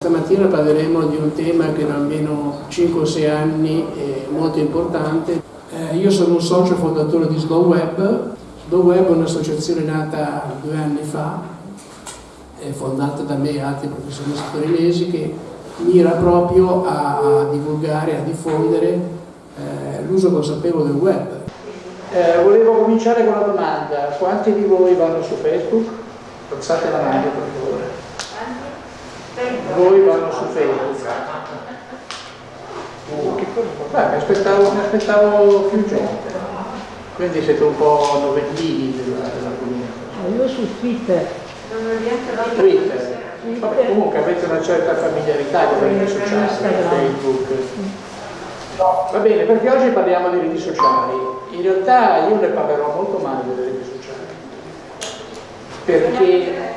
Stamattina parleremo di un tema che da almeno 5-6 anni è molto importante. Eh, io sono un socio fondatore di Slow Web. Slow Web è un'associazione nata due anni fa, fondata da me e altri professionisti torinesi, che mira proprio a, a divulgare, a diffondere eh, l'uso consapevole del web. Eh, volevo cominciare con una domanda. Quanti di voi vanno su Facebook? Alzate la mano per favore voi vanno su Facebook. Uh, che? Beh, mi aspettavo, mi aspettavo più gente. Quindi siete un po' novellini della, della comunità. Io su Twitter. Twitter. Vabbè, comunque avete una certa familiarità con le reti sociali, Facebook. Va bene, perché oggi parliamo di reti sociali. In realtà io ne parlerò molto male delle reti sociali. Perché...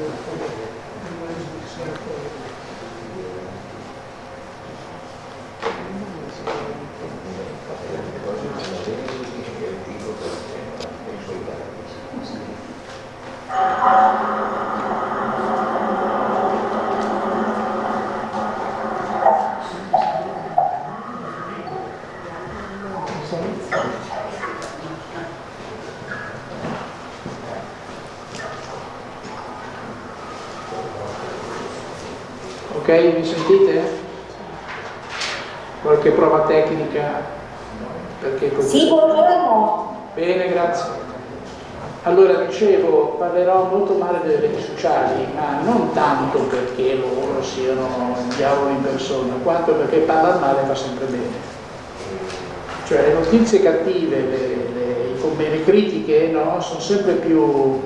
Ok, mi sentite? Qualche prova tecnica? Perché così? Sì, buongiorno. Bene, grazie. Allora, dicevo, parlerò molto male delle reti sociali, ma non tanto perché loro siano diavolo in persona, quanto perché parlare male fa sempre bene. Cioè le notizie cattive, le, le, le critiche, no, sono sempre più,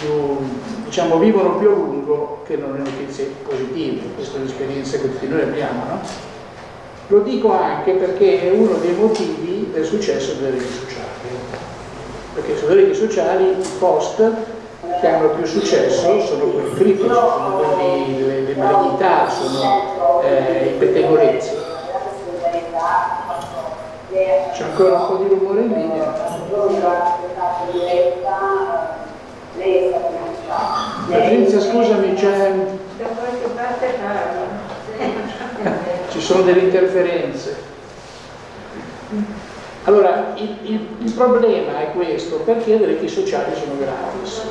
più, diciamo, vivono più a lungo che non le notizie positive, questa è un'esperienza che tutti noi abbiamo, no? Lo dico anche perché è uno dei motivi del successo delle reti sociali perché sulle reti sociali i post che hanno più successo sono quelli critici, sono quelli delle, delle malignità, sono eh, i pettegolezzi. C'è ancora un po' di rumore in linea. Patrizia, scusami, c'è... Ci sono delle interferenze. Allora, il, il, il, problema è questo, perché le reti sociali sono gratis.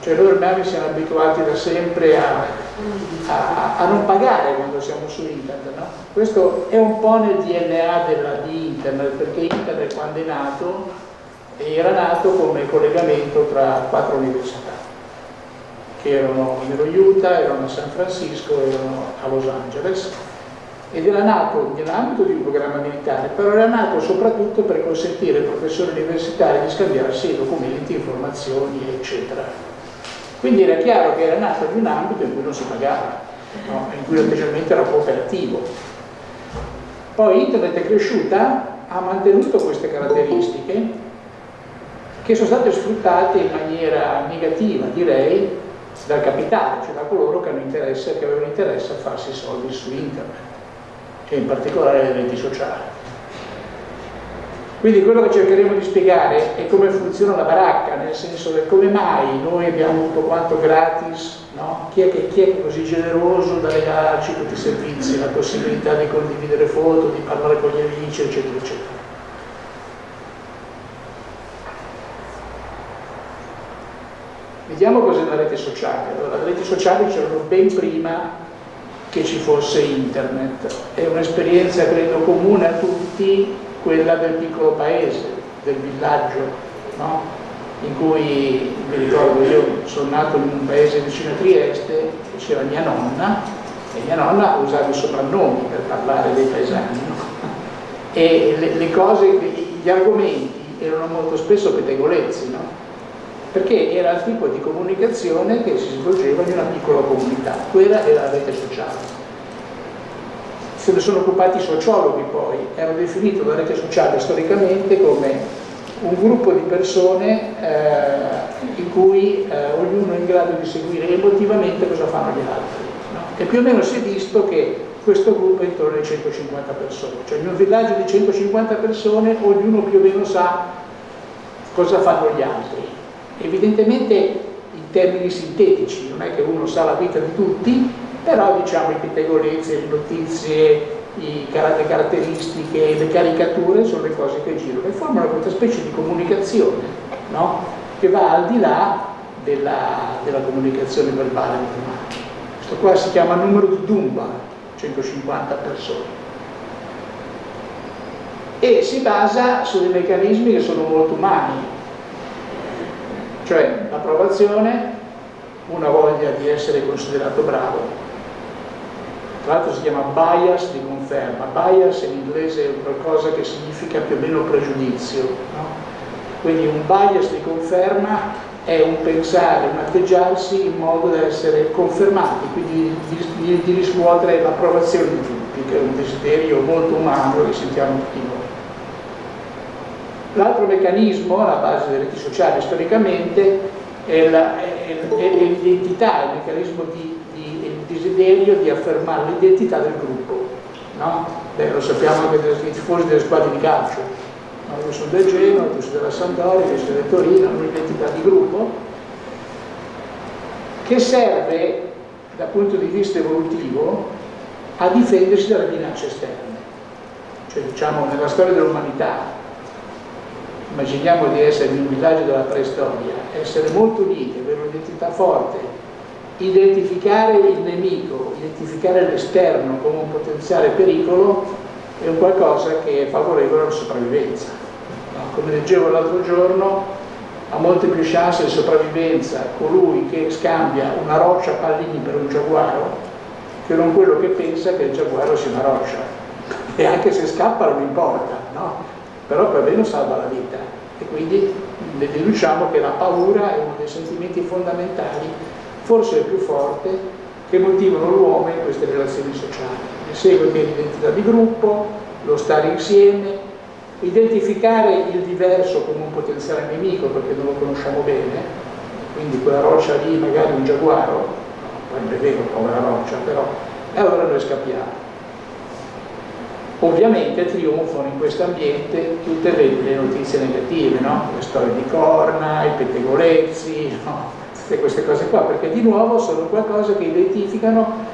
Cioè noi ormai siamo abituati da sempre a, a, a non pagare quando siamo su internet, no? Questo è un po' nel DNA della, di internet, perché internet quando è nato, era nato come collegamento tra quattro università, che erano nello Utah, erano a San Francisco, erano a Los Angeles, ed era nato nell'ambito di un programma militare, però era nato soprattutto per consentire ai professori universitari di scambiarsi documenti, informazioni, eccetera. Quindi era chiaro che era nato in un ambito in cui non si pagava, no? in cui l'atteggiamento era cooperativo. Poi internet è cresciuta, ha mantenuto queste caratteristiche che sono state sfruttate in maniera negativa, direi, dal capitale, cioè da coloro che, interesse, che avevano interesse a farsi soldi su internet e in particolare le reti sociali. Quindi quello che cercheremo di spiegare è come funziona la baracca, nel senso che come mai noi abbiamo avuto quanto gratis, no? chi, è che, chi, è così generoso da regalarci tutti i servizi, la possibilità di condividere foto, di parlare con gli amici, eccetera, eccetera. Vediamo cos'è la rete sociale. Allora, le reti sociali c'erano ben prima che ci fosse internet. È un'esperienza credo comune a tutti quella del piccolo paese, del villaggio, no? in cui mi ricordo io sono nato in un paese vicino a Trieste, c'era mia nonna e mia nonna usava i soprannomi per parlare dei paesani no? e le, le, cose, gli argomenti erano molto spesso pettegolezzi no? Perché era il tipo di comunicazione che si svolgeva in una piccola comunità, quella era la rete sociale. se ne sono occupati i sociologhi poi, hanno definito la rete sociale storicamente come un gruppo di persone eh, in cui eh, ognuno è in grado di seguire emotivamente cosa fanno gli altri. No? E più o meno si è visto che questo gruppo è intorno ai 150 persone, cioè in un villaggio di 150 persone ognuno più o meno sa cosa fanno gli altri. Evidentemente in termini sintetici, non è che uno sa la vita di tutti, però diciamo i pettegolezzi, le notizie, le caratteristiche, le caricature sono le cose che girano e formano questa specie di comunicazione no? che va al di là della, della comunicazione verbale normale. Questo qua si chiama numero di Dumba, 150 persone. E si basa su dei meccanismi che sono molto umani, cioè l'approvazione, una voglia di essere considerato bravo, tra l'altro si chiama bias di conferma, bias in inglese è qualcosa che significa più o meno pregiudizio, no? quindi un bias di conferma è un pensare, un atteggiarsi in modo da essere confermati, quindi di, di, di riscuotere l'approvazione di tutti, che è un desiderio molto umano che sentiamo tutti noi. L'altro meccanismo, alla base delle reti sociali storicamente, è l'identità, il meccanismo di desiderio di affermare l'identità del gruppo. No? Beh, lo sappiamo anche dai tifosi delle squadre di calcio. No? Io sono del Genoa, tu sei della Sampdoria, io sono del Torino, un'identità di gruppo che serve dal punto di vista evolutivo a difendersi dalle minacce esterne. Cioè diciamo nella storia dell'umanità, immaginiamo di essere in un villaggio della preistoria, essere molto uniti, avere un'identità forte, identificare il nemico, identificare l'esterno come un potenziale pericolo è un qualcosa che è favorevole alla sopravvivenza. Come leggevo l'altro giorno, ha molte più chance di sopravvivenza colui che scambia una roccia a pallini per un giaguaro che non quello che pensa che il giaguaro sia una roccia. E anche se scappa non importa, no? Però per meno salva la vita. E quindi ne deduciamo che la paura è uno dei sentimenti fondamentali forse il più forte, che motivano l'uomo in queste relazioni sociali. Ne segue che l'identità di gruppo, lo stare insieme, identificare il diverso come un potenziale nemico perché non lo conosciamo bene, quindi quella roccia lì magari un giaguaro, non è vero, povera roccia, però, e allora noi scappiamo. Ovviamente trionfano in questo ambiente tutte le, le notizie negative, no? le storie di corna, i pettegolezzi, no? tutte queste cose qua, perché di nuovo sono qualcosa che identificano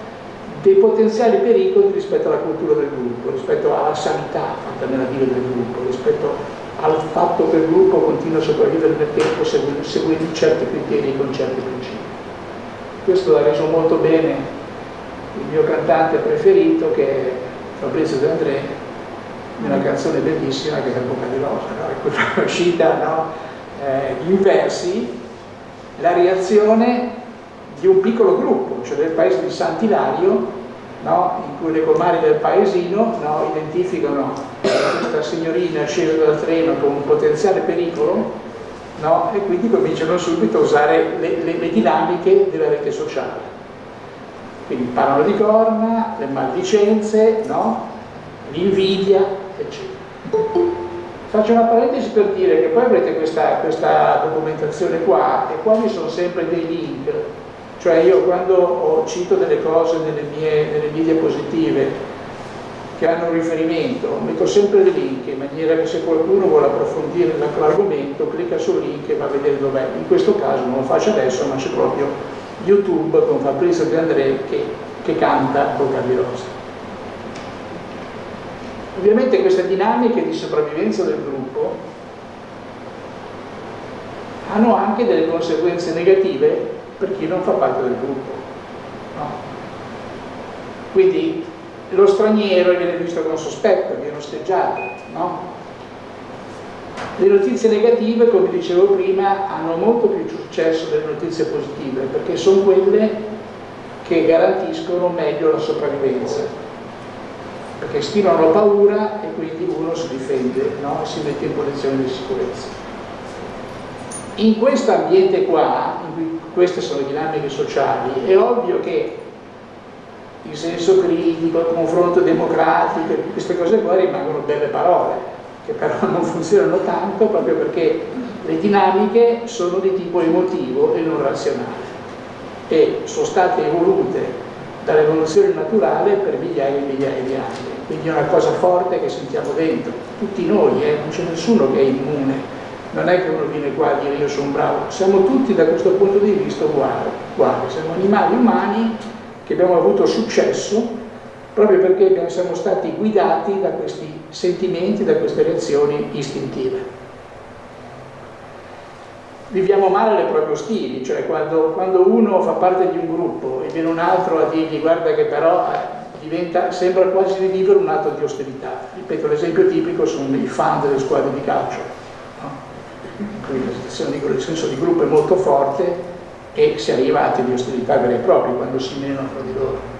dei potenziali pericoli rispetto alla cultura del gruppo, rispetto alla sanità fatta nella vita del gruppo, rispetto al fatto che il gruppo continua a sopravvivere nel tempo seguendo, seguendo certi criteri e con certi principi. Questo l'ha reso molto bene il mio cantante preferito che è Fabrizio De André, in una canzone bellissima che è Boca di Rosa, no? è uscita no? eh, in versi la reazione di un piccolo gruppo, cioè del paese di Sant'Ilario, no? in cui le comari del paesino no? identificano questa signorina scesa dal treno come un potenziale pericolo no? e quindi cominciano subito a usare le, le, le dinamiche della rete sociale. Quindi parlano di corna, le maldicenze, l'invidia, eccetera. Faccio una parentesi per dire che poi avrete questa, questa documentazione qua e qua mi sono sempre dei link, cioè io quando cito delle cose nelle mie, nelle mie diapositive che hanno un riferimento, metto sempre dei link in maniera che se qualcuno vuole approfondire l'argomento clicca sul link e va a vedere dov'è. In questo caso non lo faccio adesso ma c'è proprio YouTube con Fabrizio De André che, che canta Bocca di Rosa. Ovviamente queste dinamiche di sopravvivenza del gruppo hanno anche delle conseguenze negative per chi non fa parte del gruppo. No? Quindi lo straniero viene visto con sospetto, viene osteggiato. No? Le notizie negative, come dicevo prima, hanno molto più successo delle notizie positive perché sono quelle che garantiscono meglio la sopravvivenza perché stimano paura e quindi uno si difende no? si mette in posizione di sicurezza. In questo ambiente qua, queste sono dinamiche sociali, è ovvio che il senso critico, il confronto democratico, queste cose qua rimangono belle parole, che però non funzionano tanto proprio perché le dinamiche sono di tipo emotivo e non razionale e sono state evolute dall'evoluzione naturale per migliaia e migliaia di anni. Quindi è una cosa forte che sentiamo dentro, tutti noi, eh, non c'è nessuno che è immune. Non è che uno viene qua a dire io sono bravo, siamo tutti da questo punto di vista uguali, uguali. siamo animali umani che abbiamo avuto successo proprio perché siamo stati guidati da questi sentimenti, da queste reazioni istintive viviamo male le proprie stili, cioè quando, quando, uno fa parte di un gruppo e viene un altro a dirgli guarda che però eh, diventa, sembra quasi di vivere un atto di ostilità. Ripeto, l'esempio tipico sono i fan delle squadre di calcio, no? il senso di gruppo è molto forte e si arriva a atti di ostilità veri e propri quando si menano fra di loro.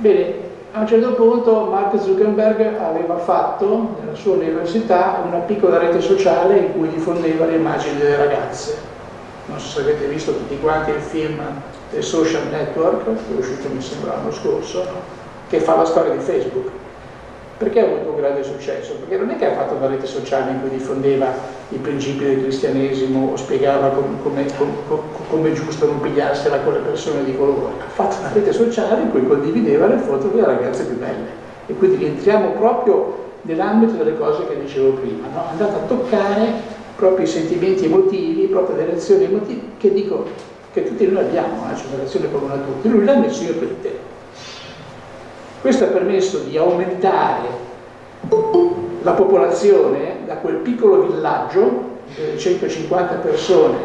Bene, a un certo punto Mark Zuckerberg aveva fatto nella sua università una piccola rete sociale in cui diffondeva le immagini delle ragazze. Non so se avete visto tutti quanti il film The Social Network, che è uscito mi sembra l'anno scorso, che fa la storia di Facebook. Perché ha avuto un grande successo? Perché non è che ha fatto una rete sociale in cui diffondeva i principi del cristianesimo o spiegava come, come, è giusto non pigliarsela con le persone di colore. Ha fatto una rete sociale in cui condivideva le foto delle ragazze più belle. E quindi rientriamo proprio nell'ambito delle cose che dicevo prima. No? È a toccare proprio i sentimenti emotivi, proprio le reazioni emotive, che dico che tutti noi abbiamo, eh? c'è una reazione comune a tutti. Lui l'ha messo in rete questo ha permesso di aumentare la popolazione da quel piccolo villaggio di 150 persone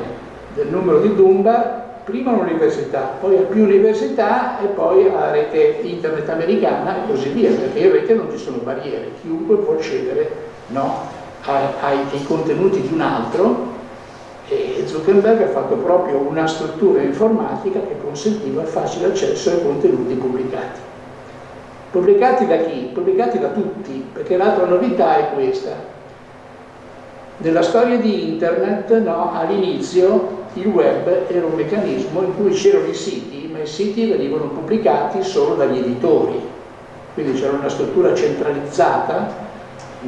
del numero di Dunbar prima all'università, poi a più università e poi alla rete internet americana e così via, perché in rete non ci sono barriere, chiunque può accedere no, ai, ai, contenuti di un altro e Zuckerberg ha fatto proprio una struttura informatica che consentiva il facile accesso ai contenuti pubblicati. Pubblicati da chi? Pubblicati da tutti, perché l'altra novità è questa. Nella storia di internet, no, all'inizio il web era un meccanismo in cui c'erano i siti, ma i siti venivano pubblicati solo dagli editori. Quindi c'era una struttura centralizzata,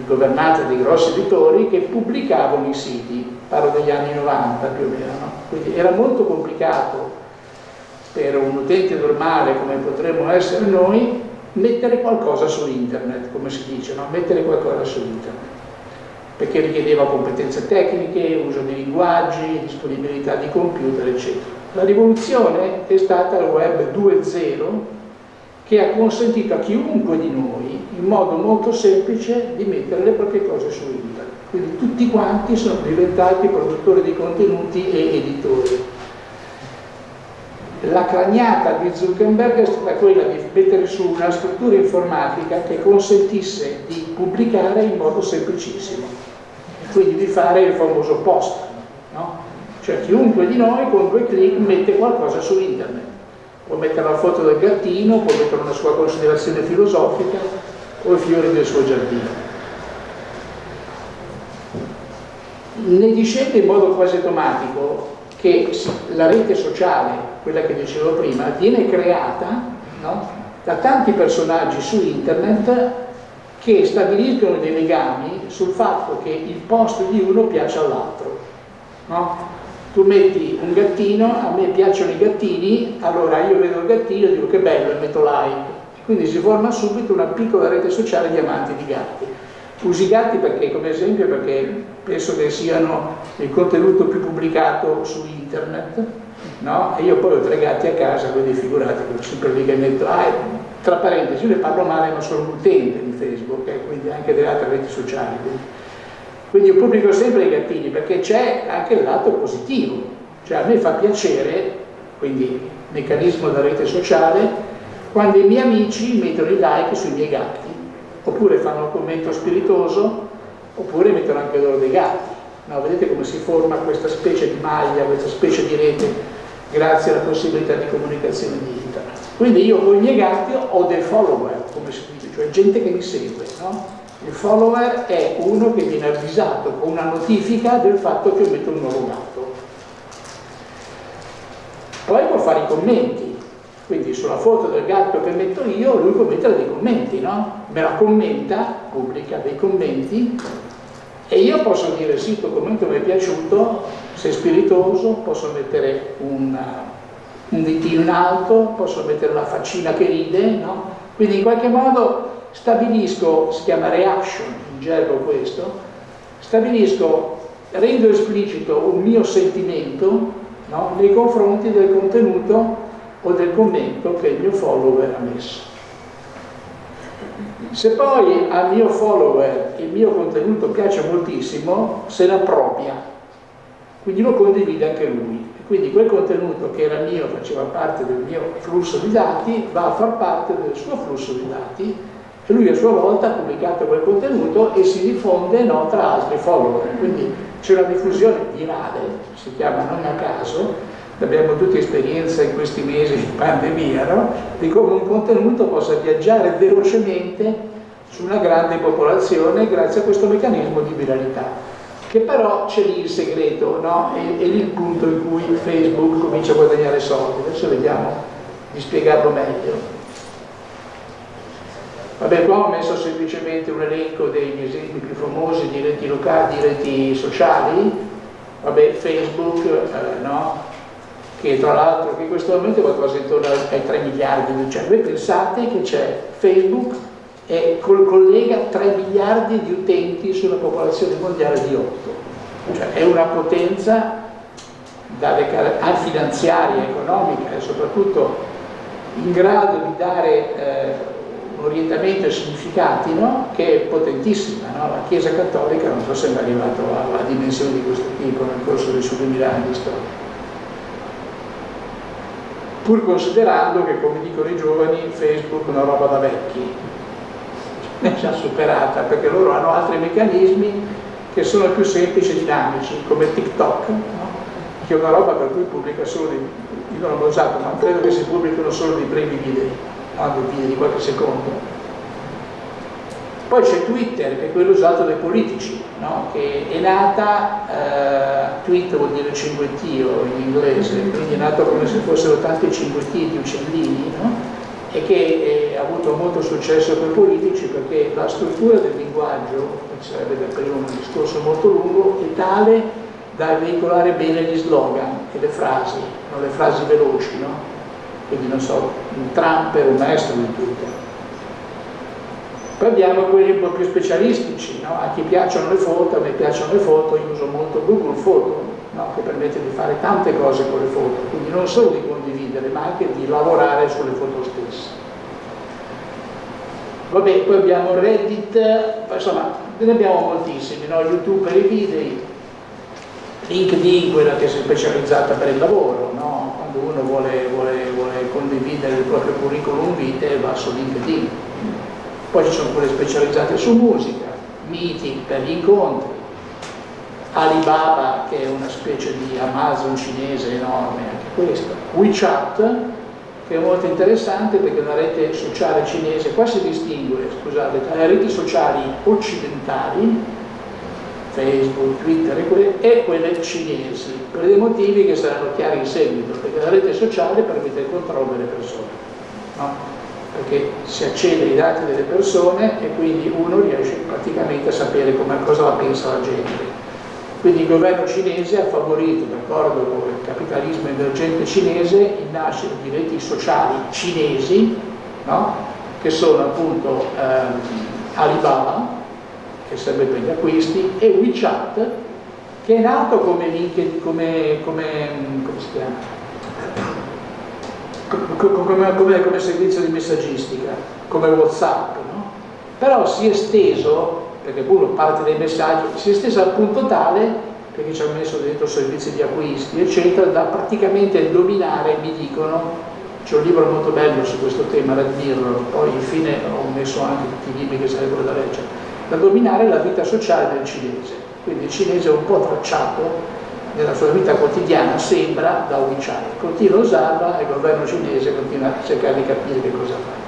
governata dai grossi editori, che pubblicavano i siti, parlo degli anni 90 più o meno. No? Quindi era molto complicato per un utente normale come potremmo essere noi mettere qualcosa su internet, come si dice, no? mettere qualcosa su internet, perché richiedeva competenze tecniche, uso di linguaggi, disponibilità di computer, eccetera. La rivoluzione è stata il web 2.0 che ha consentito a chiunque di noi, in modo molto semplice, di mettere le proprie cose su internet. Quindi tutti quanti sono diventati produttori di contenuti e editori la craniata di Zuckerberg è stata quella di mettere su una struttura informatica che consentisse di pubblicare in modo semplicissimo, quindi di fare il famoso post. No? Cioè chiunque di noi con due clic mette qualcosa su internet, può mettere la foto del gattino, può mettere una sua considerazione filosofica o i fiori del suo giardino. Ne discende in modo quasi automatico che la rete sociale quella che dicevo prima, viene creata no? da tanti personaggi su internet che stabiliscono dei legami sul fatto che il post di uno piace all'altro. No? Tu metti un gattino, a me piacciono i gattini, allora io vedo il gattino e dico che bello e metto like. Quindi si forma subito una piccola rete sociale di amanti di gatti. Usi i gatti perché, come esempio perché penso che siano il contenuto più pubblicato su internet, no? E io poi ho tre gatti a casa, quindi figurati che sempre lì che metto, ah, tra parentesi, io ne parlo male, ma sono un utente di Facebook, eh, quindi anche delle altre reti sociali. Quindi. quindi io pubblico sempre i gattini, perché c'è anche il lato positivo, cioè a me fa piacere, quindi meccanismo della rete sociale, quando i miei amici mettono i like sui miei gatti, oppure fanno un commento spiritoso, oppure mettono anche loro dei gatti. No, vedete come si forma questa specie di maglia, questa specie di rete grazie alla possibilità di comunicazione di internet. Quindi io con i miei gatti ho dei follower, come si dice, cioè gente che mi segue. No? Il follower è uno che viene avvisato con una notifica del fatto che metto un nuovo gatto. Poi può fare i commenti, sulla foto del gatto che metto io, lui può mettere dei commenti, no? Me la commenta, pubblica dei commenti e io posso dire sì, tuo commento mi è piaciuto, sei spiritoso, posso mettere un, un ditino in alto, posso mettere una faccina che ride, no? Quindi in qualche modo stabilisco, si chiama reaction in gergo questo, stabilisco, rendo esplicito un mio sentimento no? nei confronti del contenuto o del commento che il mio follower ha messo. Se poi al mio follower il mio contenuto piace moltissimo, se ne appropria, quindi lo condivide anche lui. Quindi quel contenuto che era mio, faceva parte del mio flusso di dati, va a far parte del suo flusso di dati e lui a sua volta ha pubblicato quel contenuto e si diffonde no, tra altri follower. Quindi c'è una diffusione virale, si chiama non a caso, abbiamo tutti esperienza in questi mesi di pandemia, no? di come un contenuto possa viaggiare velocemente su una grande popolazione grazie a questo meccanismo di viralità. Che però c'è lì il segreto, no? È, è lì il punto in cui Facebook comincia a guadagnare soldi. Adesso vediamo di spiegarlo meglio. Vabbè, qua ho messo semplicemente un elenco degli esempi più famosi di reti locali, di reti sociali. Vabbè, Facebook, eh, no? Che tra l'altro in questo momento è qualcosa intorno ai 3 miliardi di cioè voi pensate che c'è Facebook e collega 3 miliardi di utenti sulla popolazione mondiale di 8 cioè è una potenza finanziaria, economica e soprattutto in grado di dare eh, un orientamento e significati no? che è potentissima no? la Chiesa Cattolica non so se è arrivato a, a dimensioni di questo tipo nel corso dei suoi 2000 anni di storia pur considerando che, come dicono i giovani, Facebook è una roba da vecchi, ne già superata, perché loro hanno altri meccanismi che sono più semplici e dinamici, come TikTok, no? che è una roba per cui pubblica solo dei, io non l'ho usato, ma credo che si pubblicano solo dei brevi video, non dei video di qualche secondo, poi c'è Twitter, che è quello usato dai politici, no? che è nata, eh, tweet vuol dire cinguettio in inglese, quindi è nato come se fossero tanti cinguettini di uccellini, no? e che eh, ha avuto molto successo per i politici perché la struttura del linguaggio, che sarebbe da prima un discorso molto lungo, è tale da veicolare bene gli slogan e le frasi, no? le frasi veloci, no? quindi non so, un Trump è un maestro di Twitter poi abbiamo quelli un po' più specialistici, no? a chi piacciono le foto, a me piacciono le foto, io uso molto Google Photo, no? che permette di fare tante cose con le foto, quindi non solo di condividere, ma anche di lavorare sulle foto stesse. Vabbè, poi abbiamo Reddit, insomma, ne abbiamo moltissimi, no? YouTube per i video, LinkedIn, quella che si è specializzata per il lavoro, no? quando uno vuole, vuole, vuole condividere il proprio curriculum vitae va su LinkedIn poi ci sono quelle specializzate su musica, meeting per gli incontri, Alibaba che è una specie di Amazon cinese enorme anche questo, WeChat che è molto interessante perché è una rete sociale cinese, qua si distingue scusate, tra le reti sociali occidentali, Facebook, Twitter e quelle, e quelle cinesi, per dei motivi che saranno chiari in seguito, perché la rete sociale permette il controllo delle persone. No? Perché si accede ai dati delle persone e quindi uno riesce praticamente a sapere come, cosa la pensa la gente. Quindi il governo cinese ha favorito, d'accordo con il capitalismo emergente cinese, il nascere di reti sociali cinesi, no? che sono appunto ehm, Alibaba, che serve per gli acquisti, e WeChat, che è nato come, come, come, come si chiama? Come, come, come, servizio di messaggistica, come Whatsapp, no? però si è esteso, perché uno parte dai messaggi, si è esteso al punto tale, perché ci hanno messo dentro servizi di acquisti, eccetera, da praticamente dominare, mi dicono, c'è un libro molto bello su questo tema, Red Mirror, poi infine ho messo anche tutti i libri che sarebbero da leggere, da dominare la vita sociale del cinese. Quindi il cinese è un po' tracciato nella sua vita quotidiana sembra da WeChat, continua a usarla e il governo cinese continua a cercare di capire che cosa fa.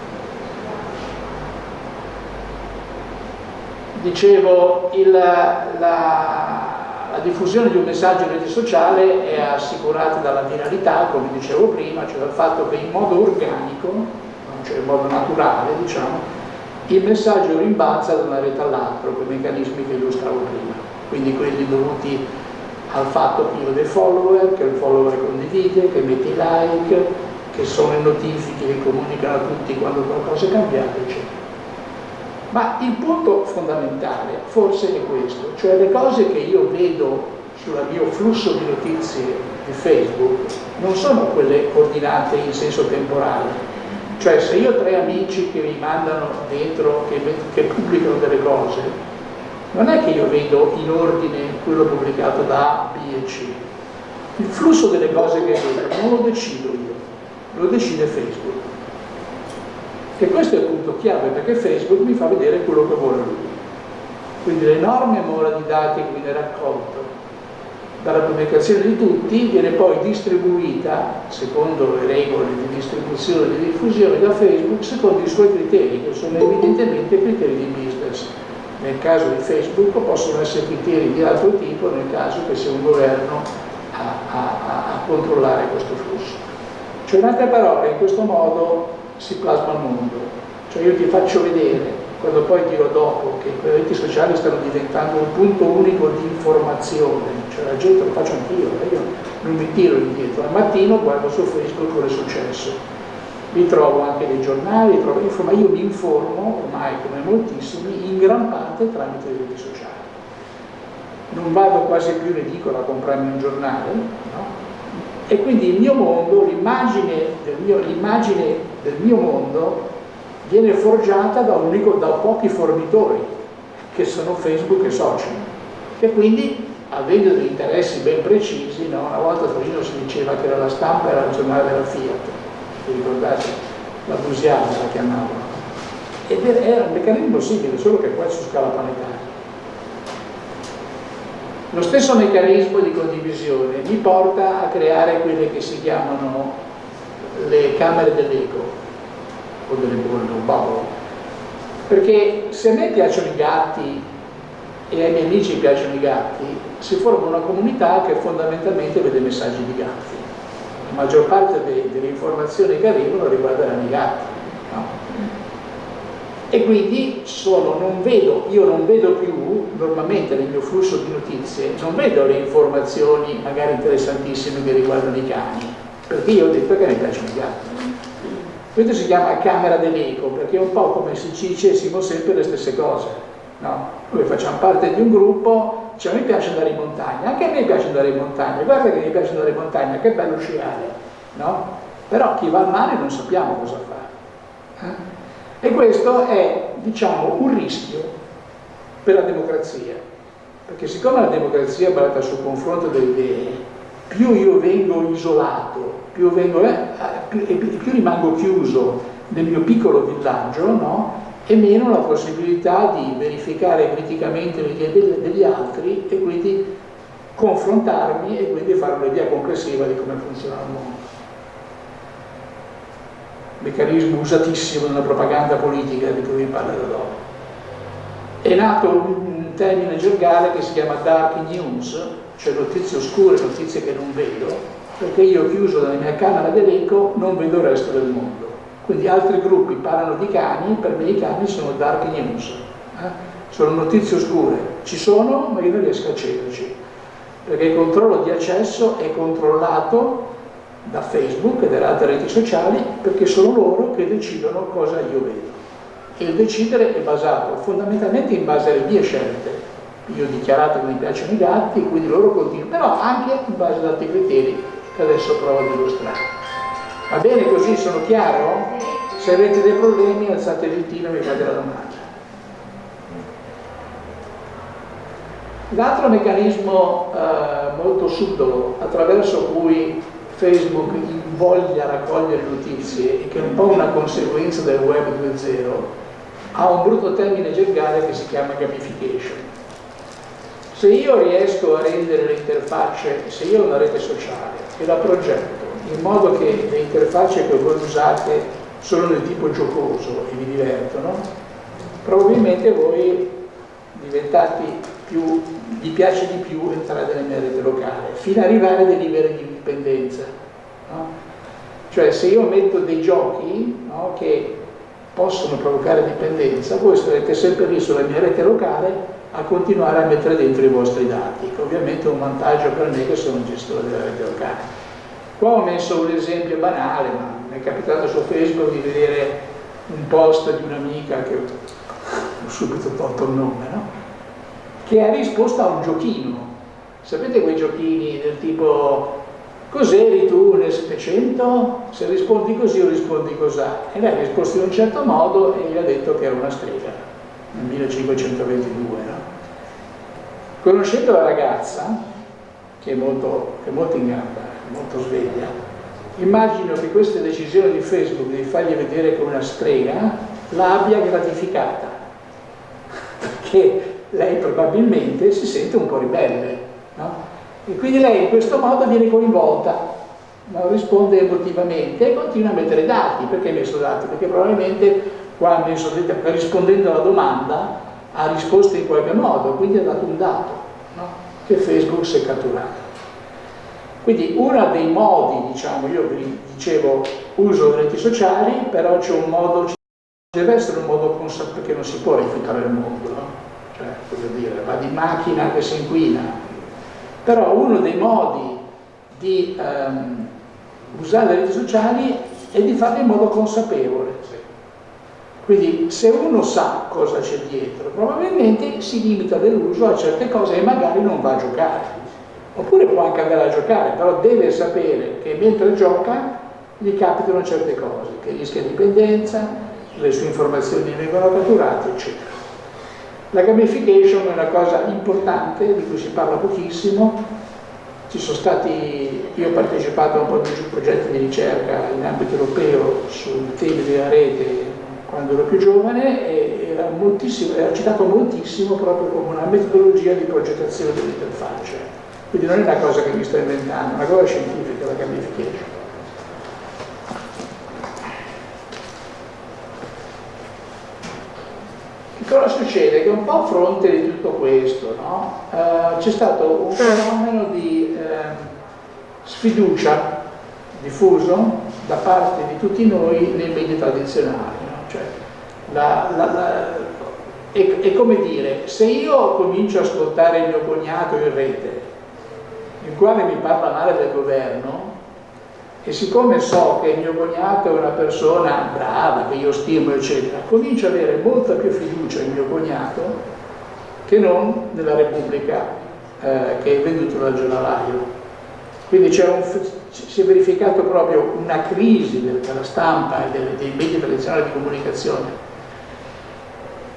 Dicevo, il, la, la, diffusione di un messaggio in rete sociale è assicurata dalla viralità, come dicevo prima, cioè dal fatto che in modo organico, cioè in modo naturale, diciamo, il messaggio rimbalza da una rete all'altra, con i meccanismi che illustravo prima, quindi quelli dovuti al fatto ho dei follower, che il follower condivide, che mette like, che sono le notifiche che comunicano a tutti quando qualcosa è cambiato, eccetera. Ma il punto fondamentale forse è questo, cioè le cose che io vedo sul mio flusso di notizie di Facebook non sono quelle ordinate in senso temporale, cioè se io ho tre amici che mi mandano dentro, che, che pubblicano delle cose, non è che io vedo in ordine quello pubblicato da A, B e C. Il flusso delle cose che vedo non lo decido io, lo decide Facebook. E questo è il punto chiave perché Facebook mi fa vedere quello che vuole lui. Quindi l'enorme mole di dati che viene raccolto dalla pubblicazione di tutti viene poi distribuita, secondo le regole di distribuzione e di diffusione da Facebook, secondo i suoi criteri, che sono evidentemente criteri di business. Nel caso di Facebook possono essere criteri di altro tipo, nel caso che sia un governo a, a, a controllare questo flusso. Cioè in altre parole, in questo modo si plasma il mondo. Cioè io ti faccio vedere quando poi dirò dopo che le reti sociali stanno diventando un punto unico di informazione, cioè la gente lo faccio anch'io, eh, io non mi tiro indietro, al mattino guardo su Facebook cosa è successo, mi trovo anche dei giornali, trovo, insomma io mi informo, ormai come moltissimi, in gran parte tramite le reti sociali. Non vado quasi più in edicola a comprarmi un giornale, no? E quindi il mio mondo, l'immagine del, del mio mondo viene forgiata da, unico, da pochi fornitori, che sono Facebook e social. E quindi, avendo degli interessi ben precisi, no? una volta Torino si diceva che la stampa era il giornale della Fiat, vi ricordate? La Busiana la chiamavano. Ed era un meccanismo simile, solo che poi su scala planetaria. Lo stesso meccanismo di condivisione mi porta a creare quelle che si chiamano le camere dell'eco, o delle bolle o bubble perché se a me piacciono i gatti e ai miei amici piacciono i gatti si forma una comunità che fondamentalmente vede messaggi di gatti maggior parte de delle informazioni che arrivano riguardano i gatti no? e quindi sono, non vedo, io non vedo più normalmente nel mio flusso di notizie non vedo le informazioni magari interessantissime che riguardano i cani perché io ho detto che mi piacciono i gatti questo si chiama camera dell'eco, perché è un po' come se ci dicessimo sempre le stesse cose. No? Noi facciamo parte di un gruppo, cioè a me piace andare in montagna, anche a me piace andare in montagna, guarda che mi piace andare in montagna, che bello sciare, no? Però chi va al mare non sappiamo cosa fare. Eh? E questo è, diciamo, un rischio per la democrazia, perché siccome la democrazia è basata sul confronto delle idee, più io vengo isolato più, vengo, eh, più, più, rimango chiuso nel mio piccolo villaggio, no? E meno la possibilità di verificare criticamente le idee degli altri e quindi confrontarmi e quindi fare un'idea complessiva di come funziona il mondo. Meccanismo usatissimo nella propaganda politica di cui vi parlerò dopo. È nato un termine gergale che si chiama dark news, cioè notizie oscure, notizie che non vedo, perché io chiuso nella mia camera d'elenco non vedo il resto del mondo. Quindi altri gruppi parlano di cani, per me i cani sono dark news, eh? sono notizie oscure, ci sono ma io non riesco a accederci, perché il controllo di accesso è controllato da Facebook e dalle altre reti sociali perché sono loro che decidono cosa io vedo. E il decidere è basato fondamentalmente in base alle mie scelte. Io ho dichiarato che mi piacciono i gatti, quindi loro continuano, però anche in base ad altri criteri che adesso provo ad illustrare. Va bene così? Sono chiaro? Se avete dei problemi alzate il ditino e mi fate la domanda. L'altro meccanismo eh, molto subdolo attraverso cui Facebook invoglia a raccogliere notizie e che è un po' una conseguenza del web 2.0 ha un brutto termine gergale che si chiama gamification. Se io riesco a rendere le interfacce, se io ho una rete sociale e la progetto in modo che le interfacce che voi usate sono del tipo giocoso e vi divertono, probabilmente voi diventati più, gli piace di più entrare nella mia rete locale, fino ad arrivare a dei livelli di dipendenza. No? Cioè se io metto dei giochi no, che possono provocare dipendenza, voi starete sempre lì sulla mia rete locale a continuare a mettere dentro i vostri dati, che ovviamente è un vantaggio per me che sono un gestore della rete locale. Qua ho messo un esempio banale, ma mi è capitato su Facebook di vedere un post di un'amica che ho subito tolto il nome, no? che ha risposto a un giochino. Sapete quei giochini del tipo cos'eri tu nel 700? Se rispondi così o rispondi cos'ha? E lei ha risposto in un certo modo e gli ha detto che era una strega nel 1522. No? Conoscendo la ragazza, che è molto, che è molto in gamba, molto sveglia, immagino che questa decisione di Facebook di fargli vedere come una strega l'abbia gratificata, perché lei probabilmente si sente un po' ribelle, no? E quindi lei in questo modo viene coinvolta, no? risponde emotivamente e continua a mettere dati. Perché ha messo dati? Perché probabilmente qua messo, rispondendo alla domanda ha risposto in qualche modo, quindi ha dato un dato no? che Facebook si è catturato. Quindi uno dei modi, diciamo, io vi dicevo uso le reti sociali, però c'è un modo, deve essere un modo consapevole, perché non si può rifiutare il mondo, no? cioè, voglio dire, va di macchina che si inquina, però uno dei modi di um, usare le reti sociali è di farlo in modo consapevole. Quindi se uno sa cosa c'è dietro, probabilmente si limita nell'uso a certe cose e magari non va a giocare oppure può anche andare a giocare, però deve sapere che mentre gioca gli capitano certe cose, che rischia dipendenza, le sue informazioni vengono catturate, eccetera. La gamification è una cosa importante, di cui si parla pochissimo, ci sono stati, io ho partecipato a un po' di progetti di ricerca in ambito europeo sul tema della rete quando ero più giovane e era, era citato moltissimo proprio come una metodologia di progettazione dell'interfaccia quindi non è una cosa che mi sto inventando, è una cosa scientifica, la gamification. Che cosa succede? Che un po' a fronte di tutto questo no? uh, c'è stato un fenomeno di uh, sfiducia diffuso da parte di tutti noi nei media tradizionali. No? Cioè, la, la, la, è, è come dire, se io comincio a ascoltare il mio cognato in rete il quale mi parla male del governo e siccome so che mio cognato è una persona brava, che io stimo eccetera, comincio ad avere molta più fiducia in mio cognato che non nella Repubblica eh, che è venduto dal giornalaio. Quindi un, si è verificato proprio una crisi della stampa e dei, dei media tradizionali di comunicazione,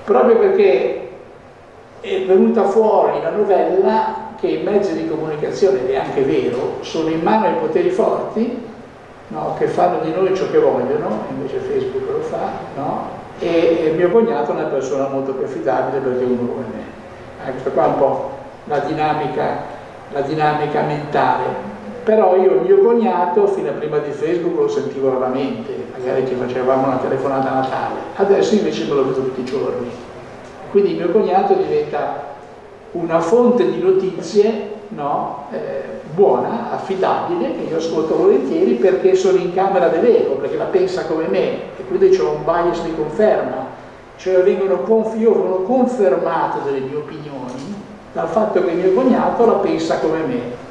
proprio perché è venuta fuori la novella che i mezzi di comunicazione, ed è anche vero, sono in mano ai poteri forti, no, che fanno di noi ciò che vogliono, invece Facebook lo fa, no? e, e mio cognato è una persona molto più affidabile perché uno come me. Questa qua un po' la dinamica, la dinamica mentale. Però io mio cognato, fino a prima di Facebook, lo sentivo raramente, magari ci facevamo una telefonata a Natale, adesso invece me lo vedo tutti i giorni. Quindi mio cognato diventa una fonte di notizie no, eh, buona, affidabile, che io ascolto volentieri perché sono in camera dell'ego, perché la pensa come me e quindi c'è un bias di conferma, cioè io sono confermato delle mie opinioni dal fatto che mio cognato la pensa come me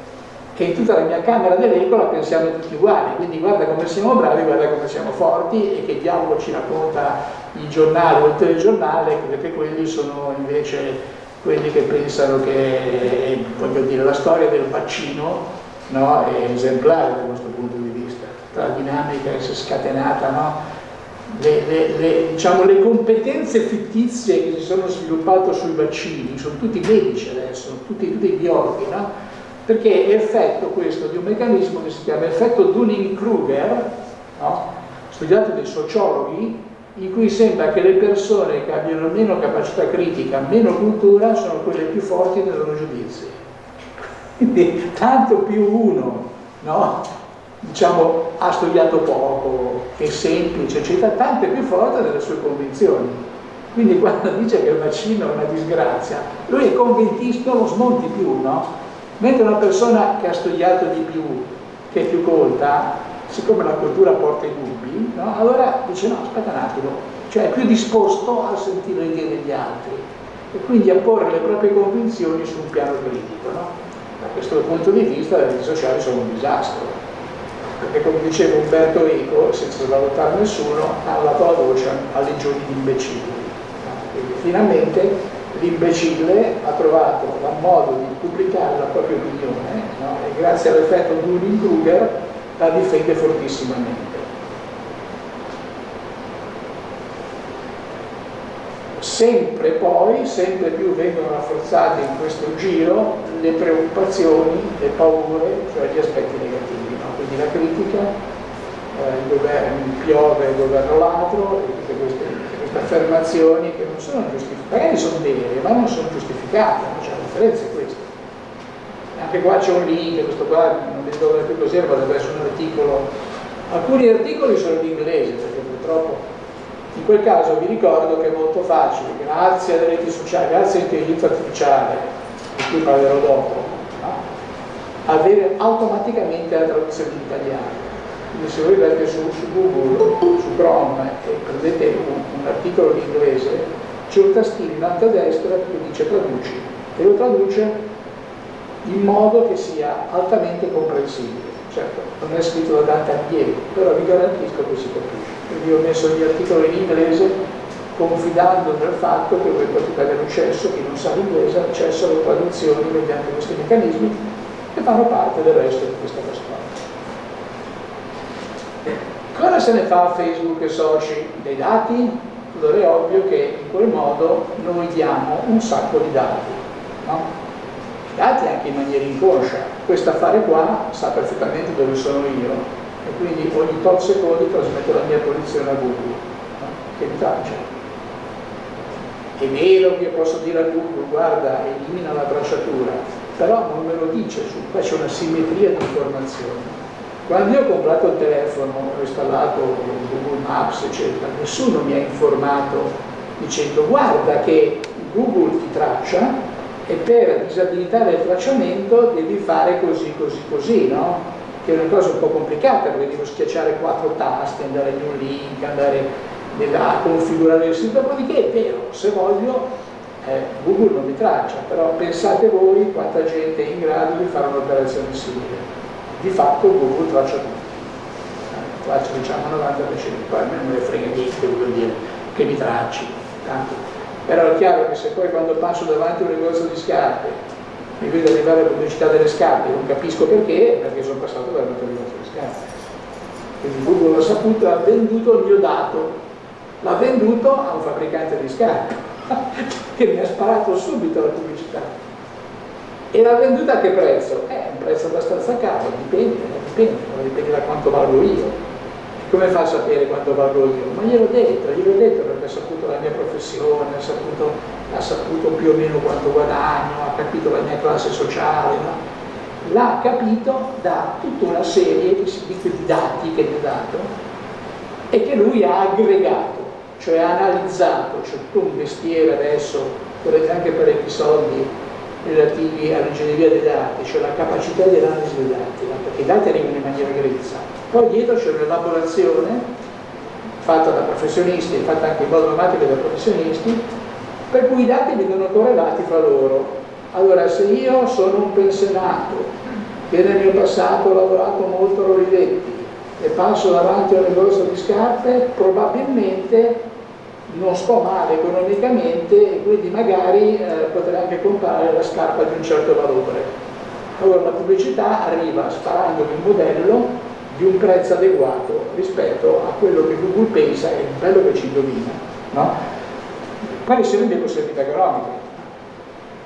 che in tutta la mia camera dell'ego la pensiamo tutti uguali, quindi guarda come siamo bravi, guarda come siamo forti e che diavolo ci racconta il giornale o il telegiornale, perché quelli sono invece quelli che pensano che, voglio dire, la storia del vaccino no, è esemplare da questo punto di vista, la dinamica che si è scatenata, no? le, le, le, diciamo, le, competenze fittizie che si sono sviluppate sui vaccini, sono tutti medici adesso, tutti, tutti biologi, no? perché è effetto questo di un meccanismo che si chiama effetto Dunning-Kruger, studiato dai sociologhi, in cui sembra che le persone che abbiano meno capacità critica, meno cultura, sono quelle più forti nei loro giudizi. Quindi tanto più uno, no? diciamo, ha studiato poco, è semplice, eccetera, tanto è più forte nelle sue convinzioni. Quindi quando dice che il vaccino è una disgrazia, lui è convintissimo, lo smonti più, no? Mentre una persona che ha studiato di più, che è più colta, siccome la cultura porta i dubbi, no? allora dice no, aspetta un attimo, cioè è più disposto a sentire le idee degli altri e quindi a porre le proprie convinzioni su un piano critico. No? Da questo punto di vista le reti sociali sono un disastro, perché come diceva Umberto Eco, senza svalutare nessuno, ha la voce a legioni di imbecilli. Quindi finalmente l'imbecille ha trovato un modo di pubblicare la propria opinione no? e grazie all'effetto Dunning-Kruger la difende fortissimamente. Sempre poi, sempre più vengono rafforzate in questo giro le preoccupazioni, le paure, cioè gli aspetti negativi, no? quindi la critica, eh, il governo piove, il governo ladro tutte queste, queste affermazioni che non sono giustificate, magari sono vere, ma non sono giustificate, non c'è differenza è questa. Anche qua c'è un link, questo qua non mi ricordo più cos'era, ma deve essere un articolo. Alcuni articoli sono in inglese, perché purtroppo in quel caso vi ricordo che è molto facile, grazie alle reti sociali, grazie all'intelligenza artificiale, di cui parlerò dopo, no? avere automaticamente la traduzione in italiano. Quindi se voi andate su, su, Google, su Chrome e prendete un, un articolo in inglese, c'è un tastino in alto a destra che dice traduci e lo traduce in modo che sia altamente comprensibile. Certo, non è scritto da Dante Alighieri, però vi garantisco che si capisce quindi ho messo gli articoli in inglese confidando nel fatto che voi potete avere accesso, chi non sa l'inglese, accesso alle traduzioni mediante questi meccanismi che fanno parte del resto di questa storia. Cosa se ne fa Facebook e soci dei dati? Allora è ovvio che in quel modo noi diamo un sacco di dati, no? dati anche in maniera inconscia. Questo affare qua sa perfettamente dove sono io, quindi ogni tot secondi trasmetto la mia posizione a Google no? che mi traccia è vero che posso dire a Google guarda elimina la tracciatura però non me lo dice su qua c'è una simmetria di informazioni quando io ho comprato il telefono ho installato Google Maps eccetera nessuno mi ha informato dicendo guarda che Google ti traccia e per disabilitare il tracciamento devi fare così così così no? Che è una cosa un po' complicata perché devo schiacciare quattro tasti, andare in un link, andare a configurare il sito, dopodiché è vero, se voglio eh, Google non mi traccia, però pensate voi quanta gente è in grado di fare un'operazione simile. Di fatto Google traccia tutto, eh, traccia diciamo 90%, poi a me non me ne frega niente, voglio dire, che mi tracci, tanto. Però è chiaro che se poi quando passo davanti a un negozio di scarpe mi vedo arrivare la pubblicità delle scarpe, non capisco perché, perché sono passato al negozio di scarpe. Quindi Google l'ha saputo, ha venduto il mio dato, l'ha venduto a un fabbricante di scarpe, che mi ha sparato subito la pubblicità. E l'ha venduta a che prezzo? Eh, un prezzo abbastanza caro, dipende, dipende, dipende da quanto valgo io come fa a sapere quanto valgo io? Ma gliel'ho detto, gliel'ho detto perché ha saputo la mia professione, ha saputo, ha saputo, più o meno quanto guadagno, ha capito la mia classe sociale, no? l'ha capito da tutta una serie di, di dati che gli ho dato e che lui ha aggregato, cioè ha analizzato, c'è tutto un mestiere adesso, volete anche parecchi soldi relativi all'ingegneria dei dati, cioè la capacità di analisi dei dati, perché i dati arrivano in maniera grezza poi dietro c'è un'elaborazione fatta da professionisti e fatta anche in modo automatico da professionisti, per cui i dati vengono correlati fra loro. Allora, se io sono un pensionato che nel mio passato ho lavorato molto a Rolivetti e passo davanti a un negozio di scarpe, probabilmente non sto male economicamente e quindi magari eh, potrei anche comprare la scarpa di un certo valore. Allora la pubblicità arriva sparando il modello di un prezzo adeguato rispetto a quello che Google pensa è bello che ci indovina. No? Quali sono le possibilità economiche?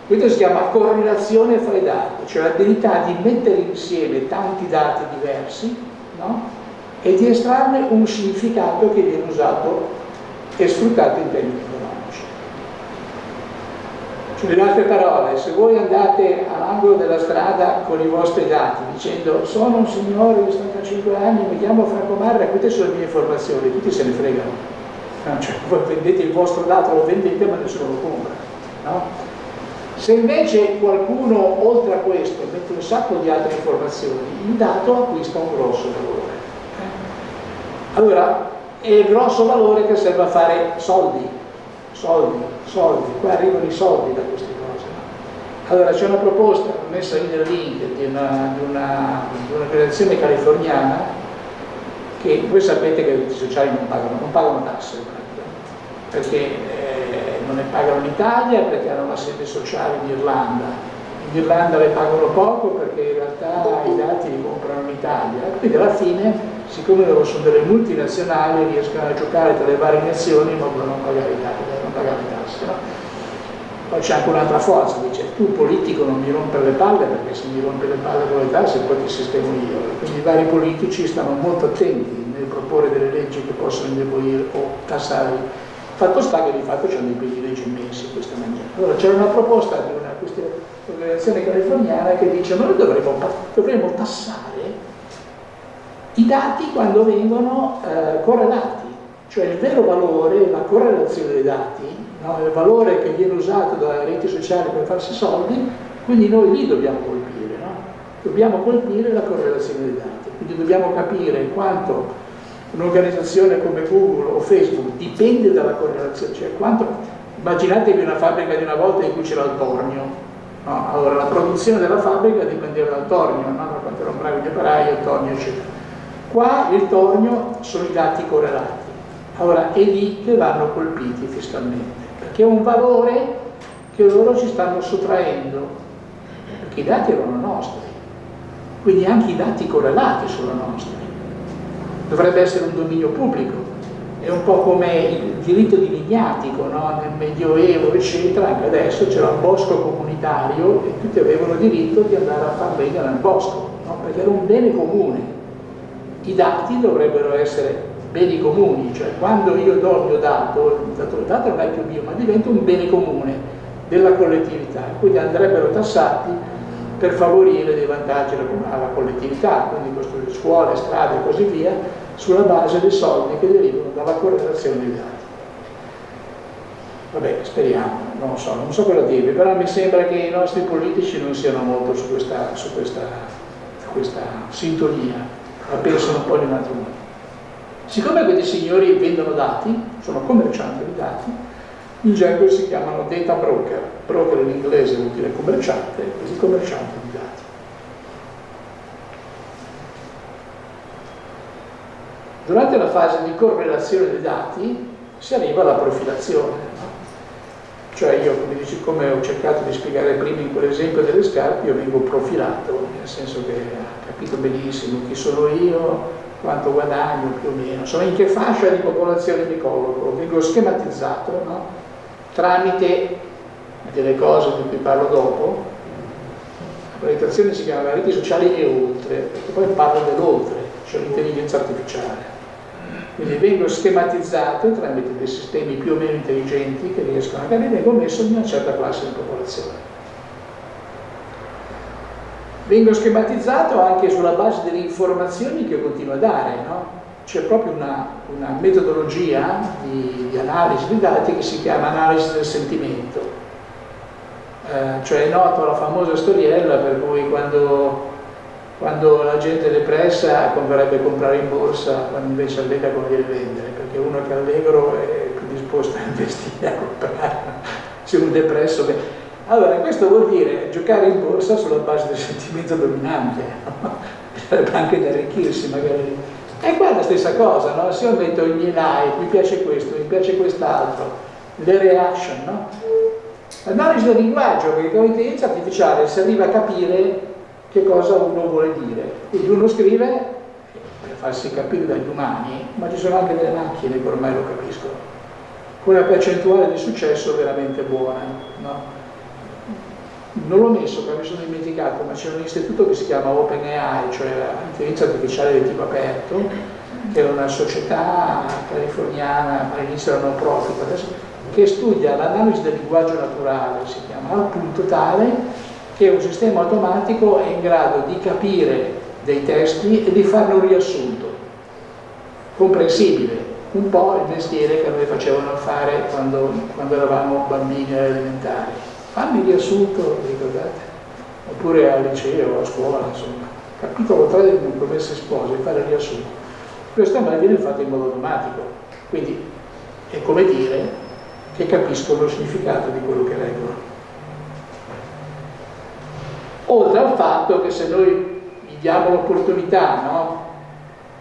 Questo si chiama correlazione fra i dati, cioè l'abilità di mettere insieme tanti dati diversi no? e di estrarne un significato che viene usato e sfruttato in termini in altre parole, se voi andate all'angolo della strada con i vostri dati dicendo sono un signore di 75 anni, mi chiamo Franco Marra, queste sono le mie informazioni, tutti se ne fregano. cioè, voi vendete il vostro dato, lo vendete ma nessuno lo compra. No? Se invece qualcuno oltre a questo mette un sacco di altre informazioni, il dato acquista un grosso valore. Allora, è il grosso valore che serve a fare soldi, soldi, soldi, qua arrivano i soldi da queste cose. Allora c'è una proposta messa in nel link di un'organizzazione una, di californiana che voi sapete che i sociali non pagano, non pagano tasse perché eh, non ne pagano in Italia perché hanno la sede sociale in Irlanda. In Irlanda le pagano poco perché in realtà i dati li comprano in Italia. Quindi alla fine siccome loro sono delle multinazionali riescono a giocare tra le varie nazioni ma vogliono non pagare i tasse, non pagare le tasse no? Poi c'è anche un'altra forza, dice tu politico non mi rompere le palle perché se mi rompe le palle con le tasse poi ti sistemo io. Quindi i vari politici stanno molto attenti nel proporre delle leggi che possono indebolire o tassare. Fatto sta che di fatto c'è dei privilegi immensi in questa maniera. Allora c'era una proposta di una organizzazione californiana che dice noi dovremmo, dovremmo tassare i dati quando vengono eh, correlati, cioè il vero valore, la correlazione dei dati no? il valore che viene usato dalle reti sociali per farsi soldi, quindi noi lì dobbiamo colpire, no? dobbiamo colpire la correlazione dei dati, quindi dobbiamo capire quanto un'organizzazione come Google o Facebook dipende dalla correlazione, cioè quanto, immaginatevi una fabbrica di una volta in cui c'era il tornio, no? allora la produzione della fabbrica dipendeva dal tornio, no? da quanto erano bravi gli operai, il tornio eccetera. Qua il tornio sono i dati correlati, allora che vanno colpiti fiscalmente che è un valore che loro ci stanno sottraendo, perché i dati erano nostri, quindi anche i dati correlati sono nostri. Dovrebbe essere un dominio pubblico, è un po' come il diritto di vignatico, no? nel Medioevo, eccetera, anche adesso c'era un bosco comunitario e tutti avevano diritto di andare a far legna nel bosco, no? perché era un bene comune. I dati dovrebbero essere beni comuni, cioè quando io do il mio dato, il dato, il dato non è più mio, ma diventa un bene comune della collettività, quindi andrebbero tassati per favorire dei vantaggi alla collettività, quindi costruire scuole, strade e così via, sulla base dei soldi che derivano dalla correlazione dei dati. Vabbè, speriamo, non so, non so cosa dirvi, però mi sembra che i nostri politici non siano molto su questa, su questa, questa sintonia, la pensano un po' in un altro modo. Siccome questi signori vendono dati, sono commercianti di dati, in gergo si chiamano data broker. Broker in inglese vuol dire commerciante, quindi commercianti di dati. Durante la fase di correlazione dei dati si arriva alla profilazione. No? Cioè io, come, dici, come ho cercato di spiegare prima in quell'esempio delle scarpe, io vengo profilato, nel senso che ha capito benissimo chi sono io, quanto guadagno più o meno, insomma in che fascia di popolazione mi colloco, vengo schematizzato no? tramite delle cose di cui parlo dopo, la proiettazione si chiama reti sociali e oltre, perché poi parlo dell'oltre, cioè l'intelligenza artificiale. Quindi vengo schematizzato tramite dei sistemi più o meno intelligenti che riescono a capire, vengo messo in una certa classe di popolazione vengo schematizzato anche sulla base delle informazioni che continuo a dare, no? c'è proprio una, una metodologia di, di, analisi dei dati che si chiama analisi del sentimento, eh, cioè è noto la famosa storiella per cui quando, quando la gente è depressa converrebbe comprare in borsa quando invece allegra conviene vendere, perché uno che è allegro è più disposto a investire, a comprare, se uno depresso... Beh, allora, questo vuol dire giocare in borsa sulla base del sentimento dominante, no? anche di arricchirsi magari. E qua è la stessa cosa, no? Se io metto miei like, mi piace questo, mi piace quest'altro, le reaction, no? L'analisi del linguaggio, perché con l'intelligenza artificiale si arriva a capire che cosa uno vuole dire. Quindi uno scrive per farsi capire dagli umani, ma ci sono anche delle macchine che ormai lo capiscono, con una percentuale di successo veramente buona. No? Non l'ho messo perché mi sono dimenticato, ma c'è un istituto che si chiama OpenAI, cioè l'intelligenza artificiale di tipo aperto, che è una società californiana, all'inizio era no profit, adesso, che studia l'analisi del linguaggio naturale, si chiama, al punto tale che un sistema automatico è in grado di capire dei testi e di farne un riassunto comprensibile un po' il mestiere che noi facevano fare quando, quando eravamo bambini elementari. Fammi il riassunto, ricordate? Oppure al liceo, a scuola, insomma. Capitolo 3 delle promesse spose, fare il riassunto. Questo me viene fatto in modo automatico, quindi è come dire che capiscono lo significato di quello che leggono. Oltre al fatto che se noi gli diamo l'opportunità no,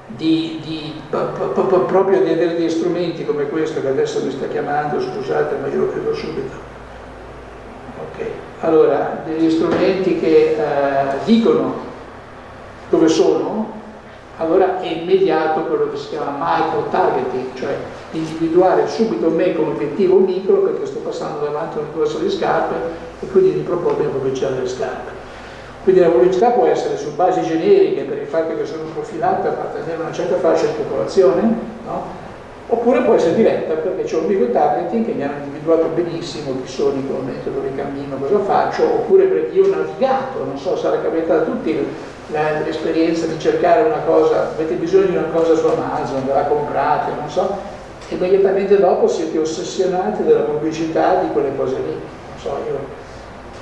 di, di, proprio di avere degli strumenti come questo che adesso mi sta chiamando, scusate ma io lo credo subito. Ok, allora degli strumenti che eh, dicono dove sono, allora è immediato quello che si chiama micro targeting, cioè individuare subito me come obiettivo micro perché sto passando davanti a un negozio di scarpe e quindi di proporre la pubblicità delle scarpe. Quindi la pubblicità può essere su basi generiche per il fatto che sono profilato a appartenere a una certa fascia di popolazione, no? Oppure può essere diretta perché c'è un micro targeting che mi hanno individuato benissimo chi sono in quel momento, dove cammino, cosa faccio, oppure perché io ho navigato, non so, sarà capitato a tutti l'esperienza di cercare una cosa, avete bisogno di una cosa su Amazon, ve la comprate, non so, immediatamente dopo siete ossessionati dalla pubblicità di quelle cose lì, non so, io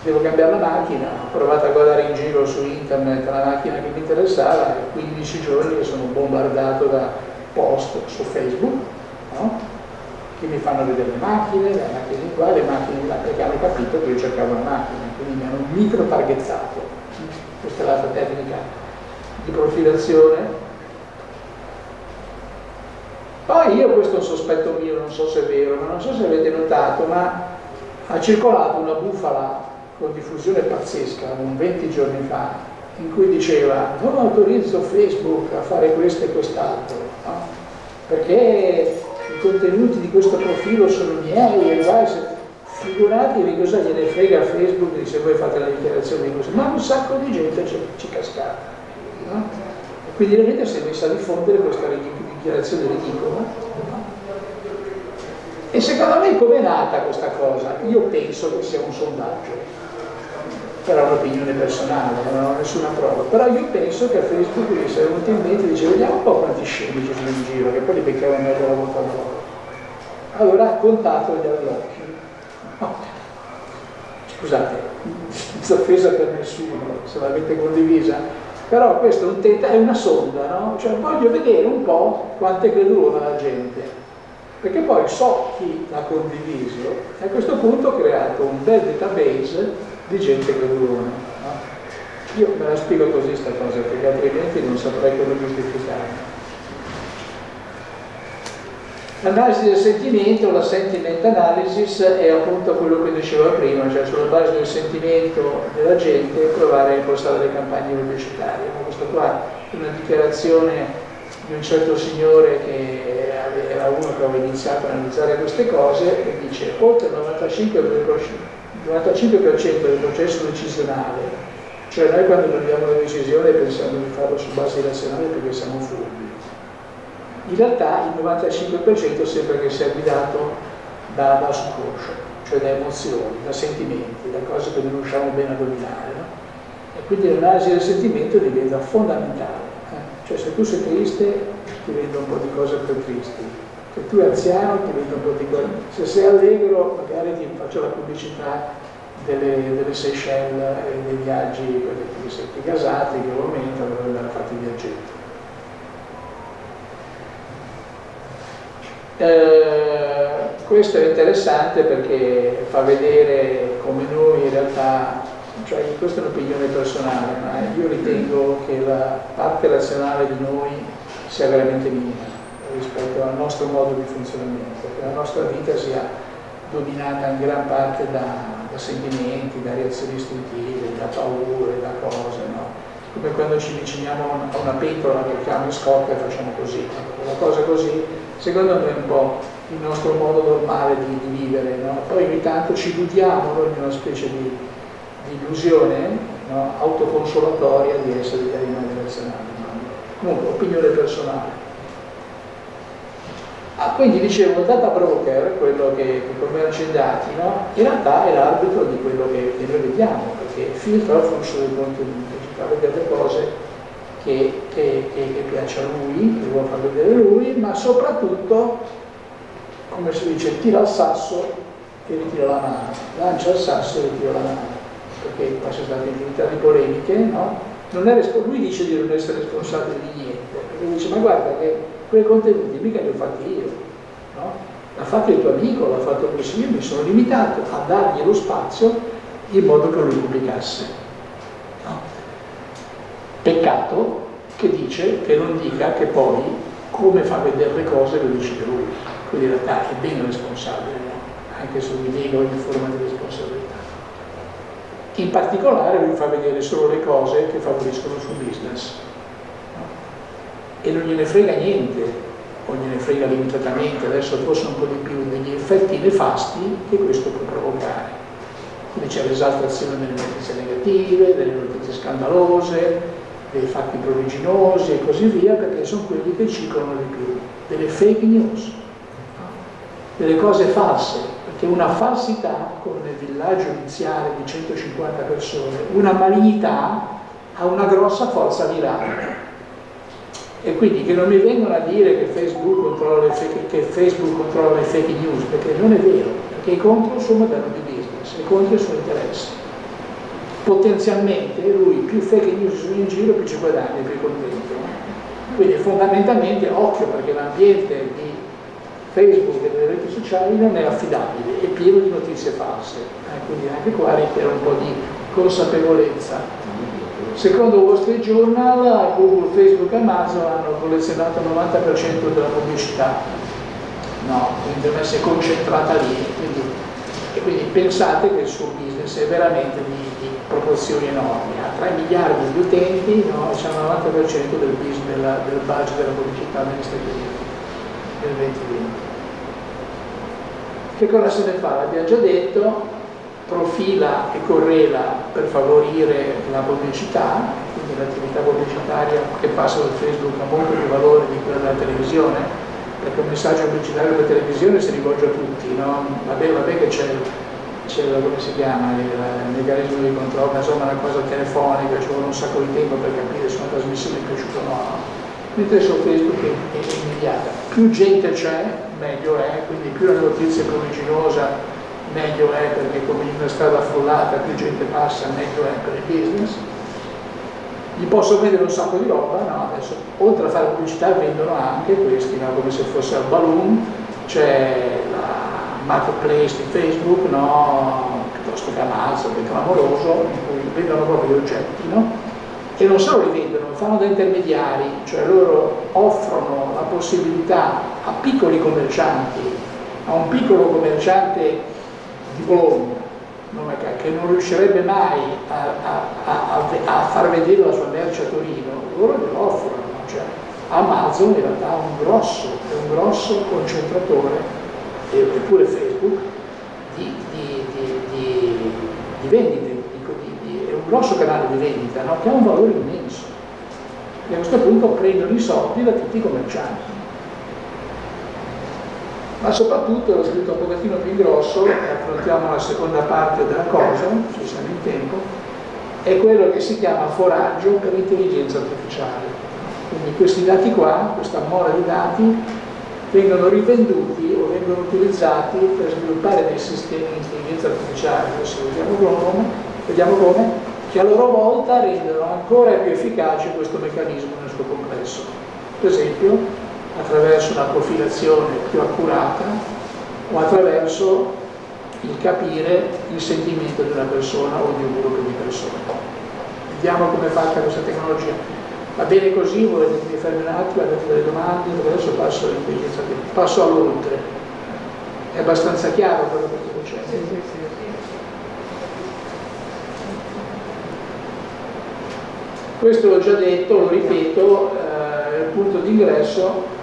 devo cambiare la macchina, ho provato a guardare in giro su internet la macchina che mi interessava e 15 giorni che sono bombardato da post su Facebook no? che mi fanno vedere le macchine, le macchine qua, le macchine là, perché hanno capito che io cercavo una macchina, quindi mi hanno micro targetato. Questa è l'altra tecnica di profilazione. Poi io, questo è un sospetto mio, non so se è vero, ma non so se avete notato, ma ha circolato una bufala con diffusione pazzesca, un 20 giorni fa, in cui diceva non autorizzo Facebook a fare questo e quest'altro, no? perché i contenuti di questo profilo sono miei e vai, figuratevi cosa gliene frega a Facebook se voi fate la dichiarazione di questo, ma un sacco di gente ci, ci cascata. No? Quindi la gente si è messa a diffondere questa dichiarazione ridicola e secondo me come è nata questa cosa? Io penso che sia un sondaggio però un'opinione personale, non ho nessuna prova, però io penso che a Facebook gli sia venuto in mente e dice vediamo un po' quanti scemi ci sono in giro, che poi li beccava meglio la volta dopo. Allora ha contato gli allocchi. No. Scusate, offesa per nessuno, se l'avete condivisa, però questo è, un tenta, è una sonda, no? Cioè voglio vedere un po' quanto è creduta la gente, perché poi so chi l'ha condiviso e a questo punto ho creato un bel database di gente gradurona. No? Io me la spiego così questa cosa, perché altrimenti non saprei come giustificarla. L'analisi del sentimento, la sentiment analysis, è appunto quello che dicevo prima, cioè sulla base del sentimento della gente provare a impostare le campagne pubblicitarie. Questo qua è una dichiarazione di un certo signore che era uno che aveva iniziato a analizzare queste cose e dice oltre il 95% il 95% del processo decisionale, cioè noi quando prendiamo una decisione pensiamo di farlo su base razionale perché siamo furbi. In realtà il 95% sembra che sia guidato da, da subconscio, cioè da emozioni, da sentimenti, da cose che non riusciamo bene a dominare. No? E quindi l'analisi del sentimento diventa fondamentale. Eh? Cioè se tu sei triste ti vendo un po' di cose più tristi, se tu è anziano ti vedo un po' di cose, se sei allegro magari ti faccio la pubblicità delle, delle Seychelles e dei viaggi per i secchi gasati che aumentano per andare a fare i viaggetti. Eh, questo è interessante perché fa vedere come noi in realtà, cioè questa è un'opinione personale, ma io ritengo che la parte razionale di noi sia veramente minima rispetto al nostro modo di funzionamento, che la nostra vita sia dominata in gran parte da, da sentimenti, da reazioni istintive, da paure, da cose, no? come quando ci avviciniamo a una pentola il cane scoppia e facciamo così, una cosa così, secondo me è un po' il nostro modo normale di, di vivere, no? poi ogni tanto ci illudiamo noi in una specie di, di illusione no? autoconsolatoria di essere degli animali razionali. Comunque, opinione personale. Ah, quindi dicevo, il data broker, quello che, che commercia i dati, no? in realtà è l'arbitro di quello che, noi vediamo, perché filtra il flusso dei contenuti, ci fa vedere le cose che, che, che, piace a lui, che vuole far vedere lui, ma soprattutto, come si dice, tira il sasso e ritira la mano, lancia il sasso e ritira la mano, perché poi c'è stata infinità di polemiche, no? lui dice di non essere responsabile di niente, perché dice ma guarda che quei contenuti mica li ho fatti io, no? l'ha fatto il tuo amico, l'ha fatto lui, io mi sono limitato a dargli lo spazio in modo che lui pubblicasse. No? Peccato che dice, che non dica che poi come fa vedere le cose lo decide lui, quindi in realtà è ben responsabile, no? anche se mi nego ogni forma di responsabilità. In particolare lui fa vedere solo le cose che favoriscono il suo business? E non gliene frega niente o gliene frega limitatamente, adesso forse un po' di più, degli effetti nefasti che questo può provocare. Quindi c'è l'esaltazione delle notizie negative, delle notizie scandalose, dei fatti pruriginosi e così via, perché sono quelli che circolano di più, delle fake news, delle cose false, perché una falsità, come nel villaggio iniziale di 150 persone, una malignità ha una grossa forza virale e quindi che non mi vengono a dire che Facebook controlla le fake, che Facebook controlla le fake news, perché non è vero, perché è contro il suo modello di business, è contro i suoi interessi. Potenzialmente lui più fake news sono in giro, più ci guadagna, più è contento. Quindi fondamentalmente occhio perché l'ambiente di Facebook e delle reti sociali non è affidabile, è pieno di notizie false. Eh, quindi anche qua richiede un po' di consapevolezza Secondo Wall Street Journal, Google, Facebook e Amazon hanno collezionato il 90% della pubblicità, no, quindi deve essere concentrata lì. Quindi, e quindi pensate che il suo business è veramente di, di proporzioni enormi, ha 3 miliardi di utenti no, c'è il 90% del, business, della, del budget della pubblicità negli Stati Uniti nel 2020. Che cosa se ne fa? L'abbiamo già detto, profila e correla per favorire la pubblicità, quindi l'attività pubblicitaria che passa da Facebook ha molto più valore di quella della televisione, perché un messaggio pubblicitario della televisione si rivolge a tutti, no? vabbè, vabbè che c'è come si chiama, il, meccanismo di controllo, insomma una cosa telefonica, ci vuole un sacco di tempo per capire se una trasmissione è piaciuta o no. Mentre su Facebook è, è immediata. Più gente c'è, meglio è, quindi più la notizia è pruriginosa, meglio è perché come in una strada affollata più gente passa, meglio è per il business. Gli posso vendere un sacco di roba, no? Adesso, oltre a fare pubblicità vendono anche questi, no? come se fosse al balloon, c'è la marketplace di Facebook, no? piuttosto che Amazon, che clamoroso, in cui vendono proprio gli oggetti, no? e non solo li vendono, fanno da intermediari, cioè loro offrono la possibilità a piccoli commercianti, a un piccolo commerciante di Bologna, che non riuscirebbe mai a, a, a, a, far vedere la sua merce a Torino, loro glielo offrono. Cioè, Amazon in realtà è un grosso, è un grosso concentratore, eppure Facebook, di, di, di, di vendite, è un grosso canale di vendita no? che ha un valore immenso. E a questo punto prendono i soldi da tutti i commercianti ma soprattutto l'ho scritto un pochettino più grosso, e affrontiamo la seconda parte della cosa, se siamo in tempo, è quello che si chiama foraggio per l'intelligenza artificiale. Quindi questi dati qua, questa mole di dati, vengono rivenduti o vengono utilizzati per sviluppare dei sistemi di intelligenza artificiale, adesso vediamo come, vediamo come, che a loro volta rendono ancora più efficace questo meccanismo nel suo complesso. Per esempio, attraverso una profilazione più accurata o attraverso il capire il sentimento di una persona o di un gruppo di persone. Vediamo come è fatta questa tecnologia. Va bene così? Volete che mi fermi un attimo, avete delle domande? Adesso passo all'intelligenza passo all'oltre. È abbastanza chiaro quello che sto dicendo? Sì, sì, sì. Questo l'ho già detto, lo ripeto, eh, il punto d'ingresso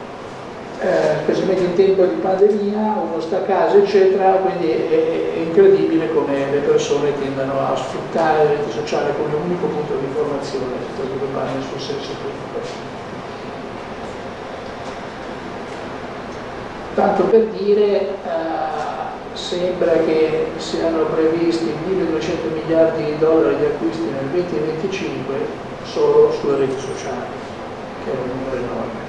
eh, specialmente in tempo di pandemia, uno sta a casa eccetera, quindi è, è incredibile come le persone tendano a sfruttare le reti sociali come unico punto di informazione, per sviluppare nel suo senso politico. Tanto per dire, eh, sembra che siano previsti 1200 milioni miliardi di dollari di acquisti nel 2025 solo sulle reti sociali, che è un numero enorme.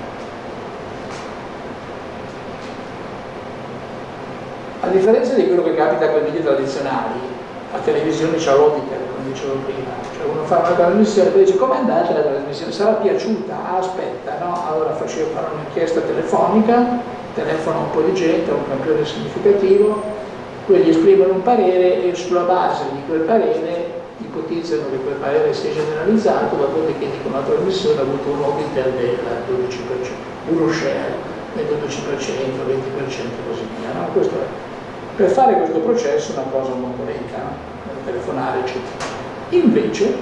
Differenza di quello che capita con i media tradizionali, la televisione c'ha l'auditor, come dicevo prima, cioè uno fa una trasmissione e dice come è andata la trasmissione? Sarà piaciuta? Ah, aspetta, no? Allora facevo fare un'inchiesta telefonica, telefona un po' di gente, un campione significativo, quelli esprimono un parere e sulla base di quel parere ipotizzano che quel parere sia generalizzato, dopodiché dicono la trasmissione ha avuto un auditor del 12%, uno share del 12%, 20% e così via. No? Per fare questo processo è una cosa molto lenta, no? telefonare eccetera. Invece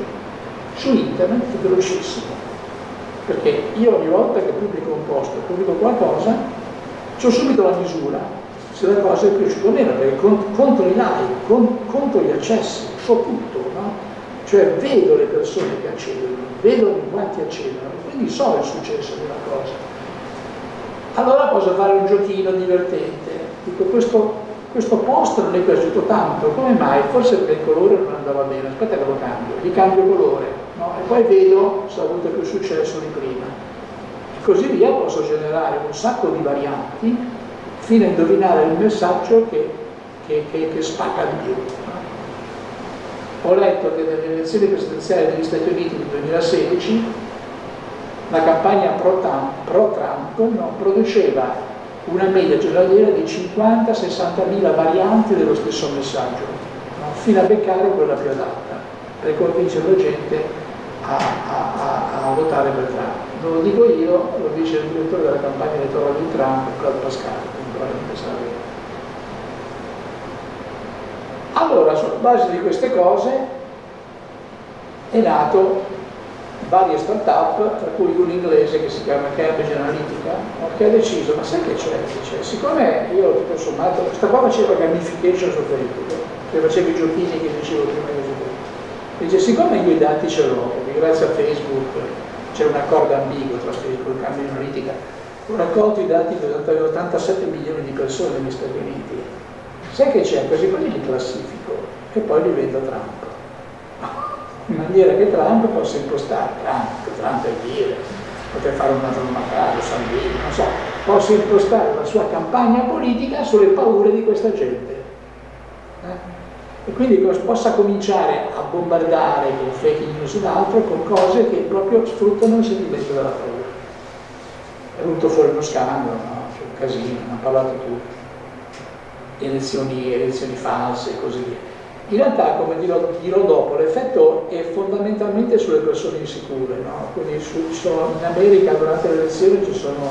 su internet è velocissimo, perché io ogni volta che pubblico un post, pubblico qualcosa, ho subito la misura se la cosa è piaciuta o meno, perché conto i like, conto gli accessi, so tutto, no? cioè vedo le persone che accedono, vedo quanti accedono, quindi so il successo della cosa. Allora posso fare un giochino divertente, dico questo questo post non è piaciuto tanto, come mai? Forse perché il colore non andava bene, aspetta che lo cambio, gli cambio colore, no? e poi vedo se ha avuto più successo di prima. E così via posso generare un sacco di varianti fino a indovinare il messaggio che, che, che, che spacca di più. Ho letto che nelle elezioni presidenziali degli Stati Uniti del 2016 la campagna pro-Trump, pro no, produceva una media giornaliera di 50-60 mila varianti dello stesso messaggio, no? fino a beccare quella più adatta, per convincere la gente a, a, a, a, votare per Trump. Non lo dico io, lo dice il direttore della campagna elettorale di Trump, Claudio Pascal, probabilmente sarà vero. Allora, sulla base di queste cose è nato varie start-up, tra cui un inglese che si chiama Cambridge Analytica, che ha deciso, ma sai che c'è? Dice, siccome io tutto sommato, questa qua faceva gamification su Facebook, che faceva i giochini che dicevo prima di dice, siccome io i dati ce l'ho, perché grazie a Facebook c'è un accordo ambiguo tra Facebook e Cambridge Analytica, ho raccolto i dati di 87 milioni di persone negli Stati Uniti, sai che c'è? Quasi quelli li classifico e poi li vendo a Trump in maniera che Trump possa impostare, Trump, Trump è dire, poter fare una giornata, Salvini, non so, possa impostare la sua campagna politica sulle paure di questa gente. Eh? E quindi possa cominciare a bombardare con fake news ed altro con cose che proprio sfruttano il sentimento della paura. È venuto fuori uno scandalo, no? C'è un casino, hanno parlato tutti. Elezioni, elezioni false e così via. In realtà, come dirò, dopo, l'effetto è fondamentalmente sulle persone insicure, no? quindi su, sono, in America durante le elezioni ci sono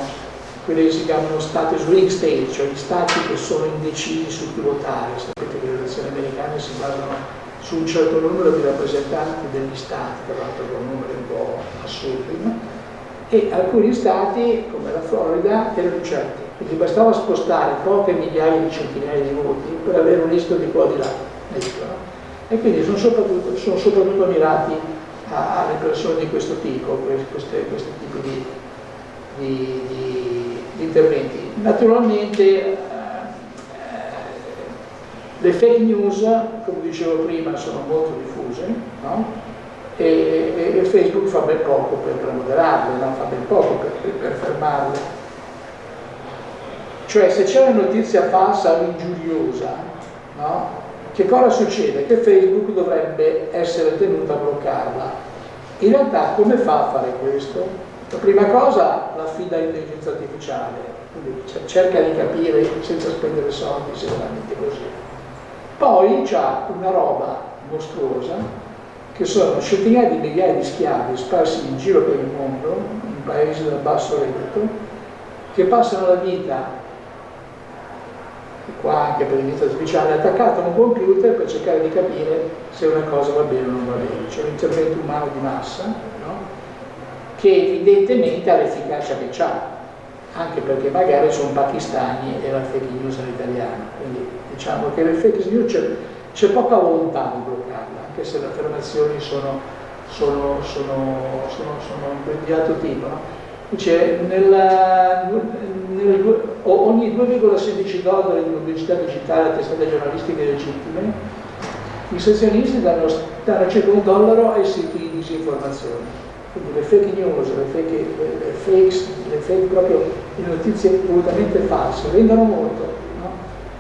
quelli che si chiamano stati swing state, cioè gli stati che sono indecisi su chi votare, sapete che le elezioni americane si basano su un certo numero di rappresentanti degli stati, tra l'altro con numeri un po' assurdi, no? e alcuni stati, come la Florida, erano incerti, quindi bastava spostare poche migliaia di centinaia di voti per avere un rischio di qua di là no? E quindi sono soprattutto, sono soprattutto mirati a, alle persone di questo tipo, queste, questo tipo di, di, di, di interventi. Naturalmente eh, le fake news, come dicevo prima, sono molto diffuse no? e, e, Facebook fa ben poco per, per moderarle, no? fa ben poco per, per, per fermarle. Cioè se c'è una notizia falsa o ingiuriosa, no? Che cosa succede? Che Facebook dovrebbe essere tenuto a bloccarla. In realtà come fa a fare questo? La prima cosa l'affida all'intelligenza artificiale, quindi cerca di capire senza spendere soldi se è veramente così. Poi c'ha una roba mostruosa che sono centinaia di migliaia di schiavi sparsi in giro per il mondo, in paesi del basso reddito, che passano la vita qua anche per l'intelligenza artificiale, attaccato a un computer per cercare di capire se una cosa va bene o non va bene. C'è un intervento umano di massa no? che evidentemente ha l'efficacia che ha, anche perché magari sono pakistani e la fake news è italiana. Quindi diciamo che le fake news c'è poca volontà di bloccarla, anche se le affermazioni sono, sono, sono, sono di altro tipo. No? Dice, nella, nel, ogni 2,16 dollari di pubblicità digitale a testate giornalistiche legittime I sezionisti danno, danno circa un dollaro ai siti di disinformazione. Quindi le fake news, le fake, le, fakes, le fake proprio le notizie volutamente false, vendono molto.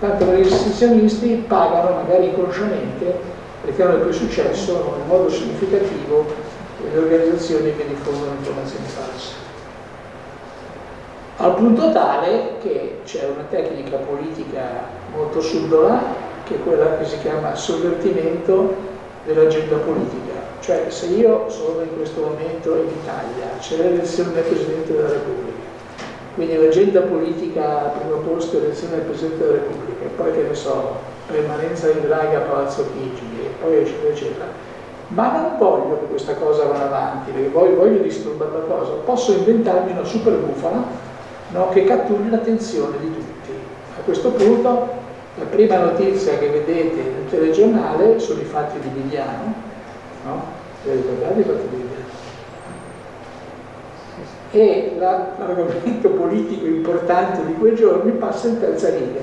Tanto che gli sezionisti pagano magari inconsciamente perché hanno più successo in modo significativo le organizzazioni che diffondono informazioni false. Al punto tale che c'è una tecnica politica molto subdola, che è quella che si chiama sovvertimento dell'agenda politica. Cioè se io sono in questo momento in Italia, c'è l'elezione del Presidente della Repubblica, quindi l'agenda politica al primo posto è l'elezione del Presidente della Repubblica, e poi che ne so, permanenza in Draghi a Palazzo Chigi, e poi eccetera eccetera, ma non voglio che questa cosa vada avanti, perché voglio, voglio disturbare la cosa, posso inventarmi una super bufala no, che catturi l'attenzione di tutti. A questo punto la prima notizia che vedete nel telegiornale sono i fatti di Vigliano, no? Vi ricordate i fatti di Vigliano? E l'argomento politico importante di quei giorni passa in terza riga.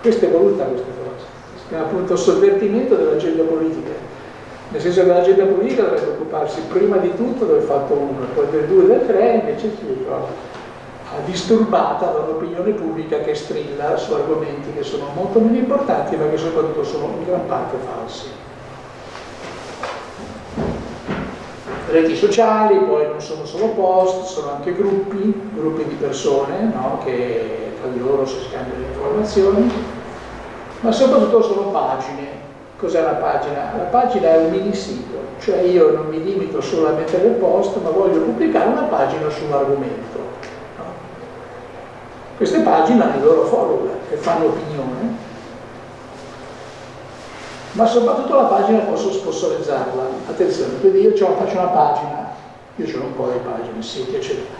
Questa è voluta questa cosa, si chiama appunto sovvertimento dell'agenda politica, nel senso che l'agenda politica dovrebbe occuparsi prima di tutto del fatto 1, poi del 2 e del 3, invece si ricorda disturbata da un'opinione pubblica che strilla su argomenti che sono molto meno importanti ma che soprattutto sono in gran parte falsi. Reti sociali, poi non sono solo post, sono anche gruppi, gruppi di persone no? che tra di loro si scambiano informazioni, ma soprattutto sono pagine. Cos'è una pagina? La pagina è un mini sito, cioè io non mi limito solo a mettere il post, ma voglio pubblicare una pagina su un argomento queste pagine hanno i loro follower che fanno opinione, ma soprattutto la pagina posso sponsorizzarla. Attenzione, quindi io faccio una pagina, io ho un po' di pagine, siti, eccetera.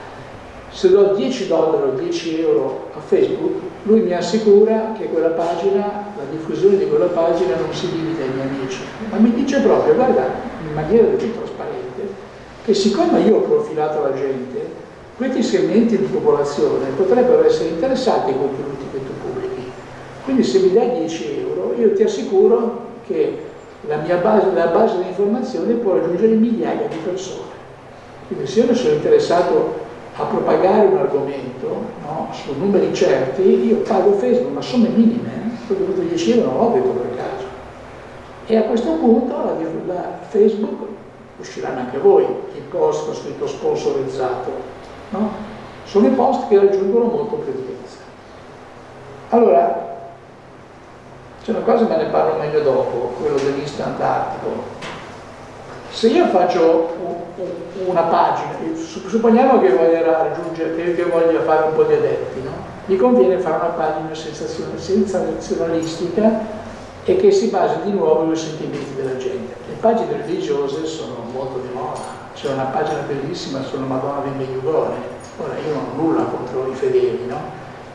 Se do 10 dollari o 10 euro a Facebook, lui mi assicura che quella pagina, la diffusione di quella pagina non si limita ai miei amici, ma mi dice proprio, guarda, in maniera tutto trasparente, che siccome io ho profilato la gente, questi segmenti di popolazione potrebbero essere interessati ai contenuti che tu pubblichi. Quindi se mi dai 10 euro, io ti assicuro che la mia base, la base di informazione può raggiungere migliaia di persone. Quindi se io ne sono interessato a propagare un argomento no, su numeri certi, io pago Facebook, ma somme minime, eh? ho dovuto 10 euro, non l'ho detto per caso. E a questo punto la, la Facebook, usciranno anche voi, il post scritto sponsorizzato, no? sono i post che raggiungono molto utenza. Allora, c'è una cosa, ma ne parlo meglio dopo, quello dell'instant article. Se io faccio una pagina, supponiamo che voglia raggiungere, che voglia fare un po' di adepti, no? mi conviene fare una pagina sensazionalistica e che si basi di nuovo sui sentimenti della gente. Le pagine religiose sono molto di moda, c'è una pagina bellissima sulla Madonna di Medjugorje, ora io non ho nulla contro i fedeli, no?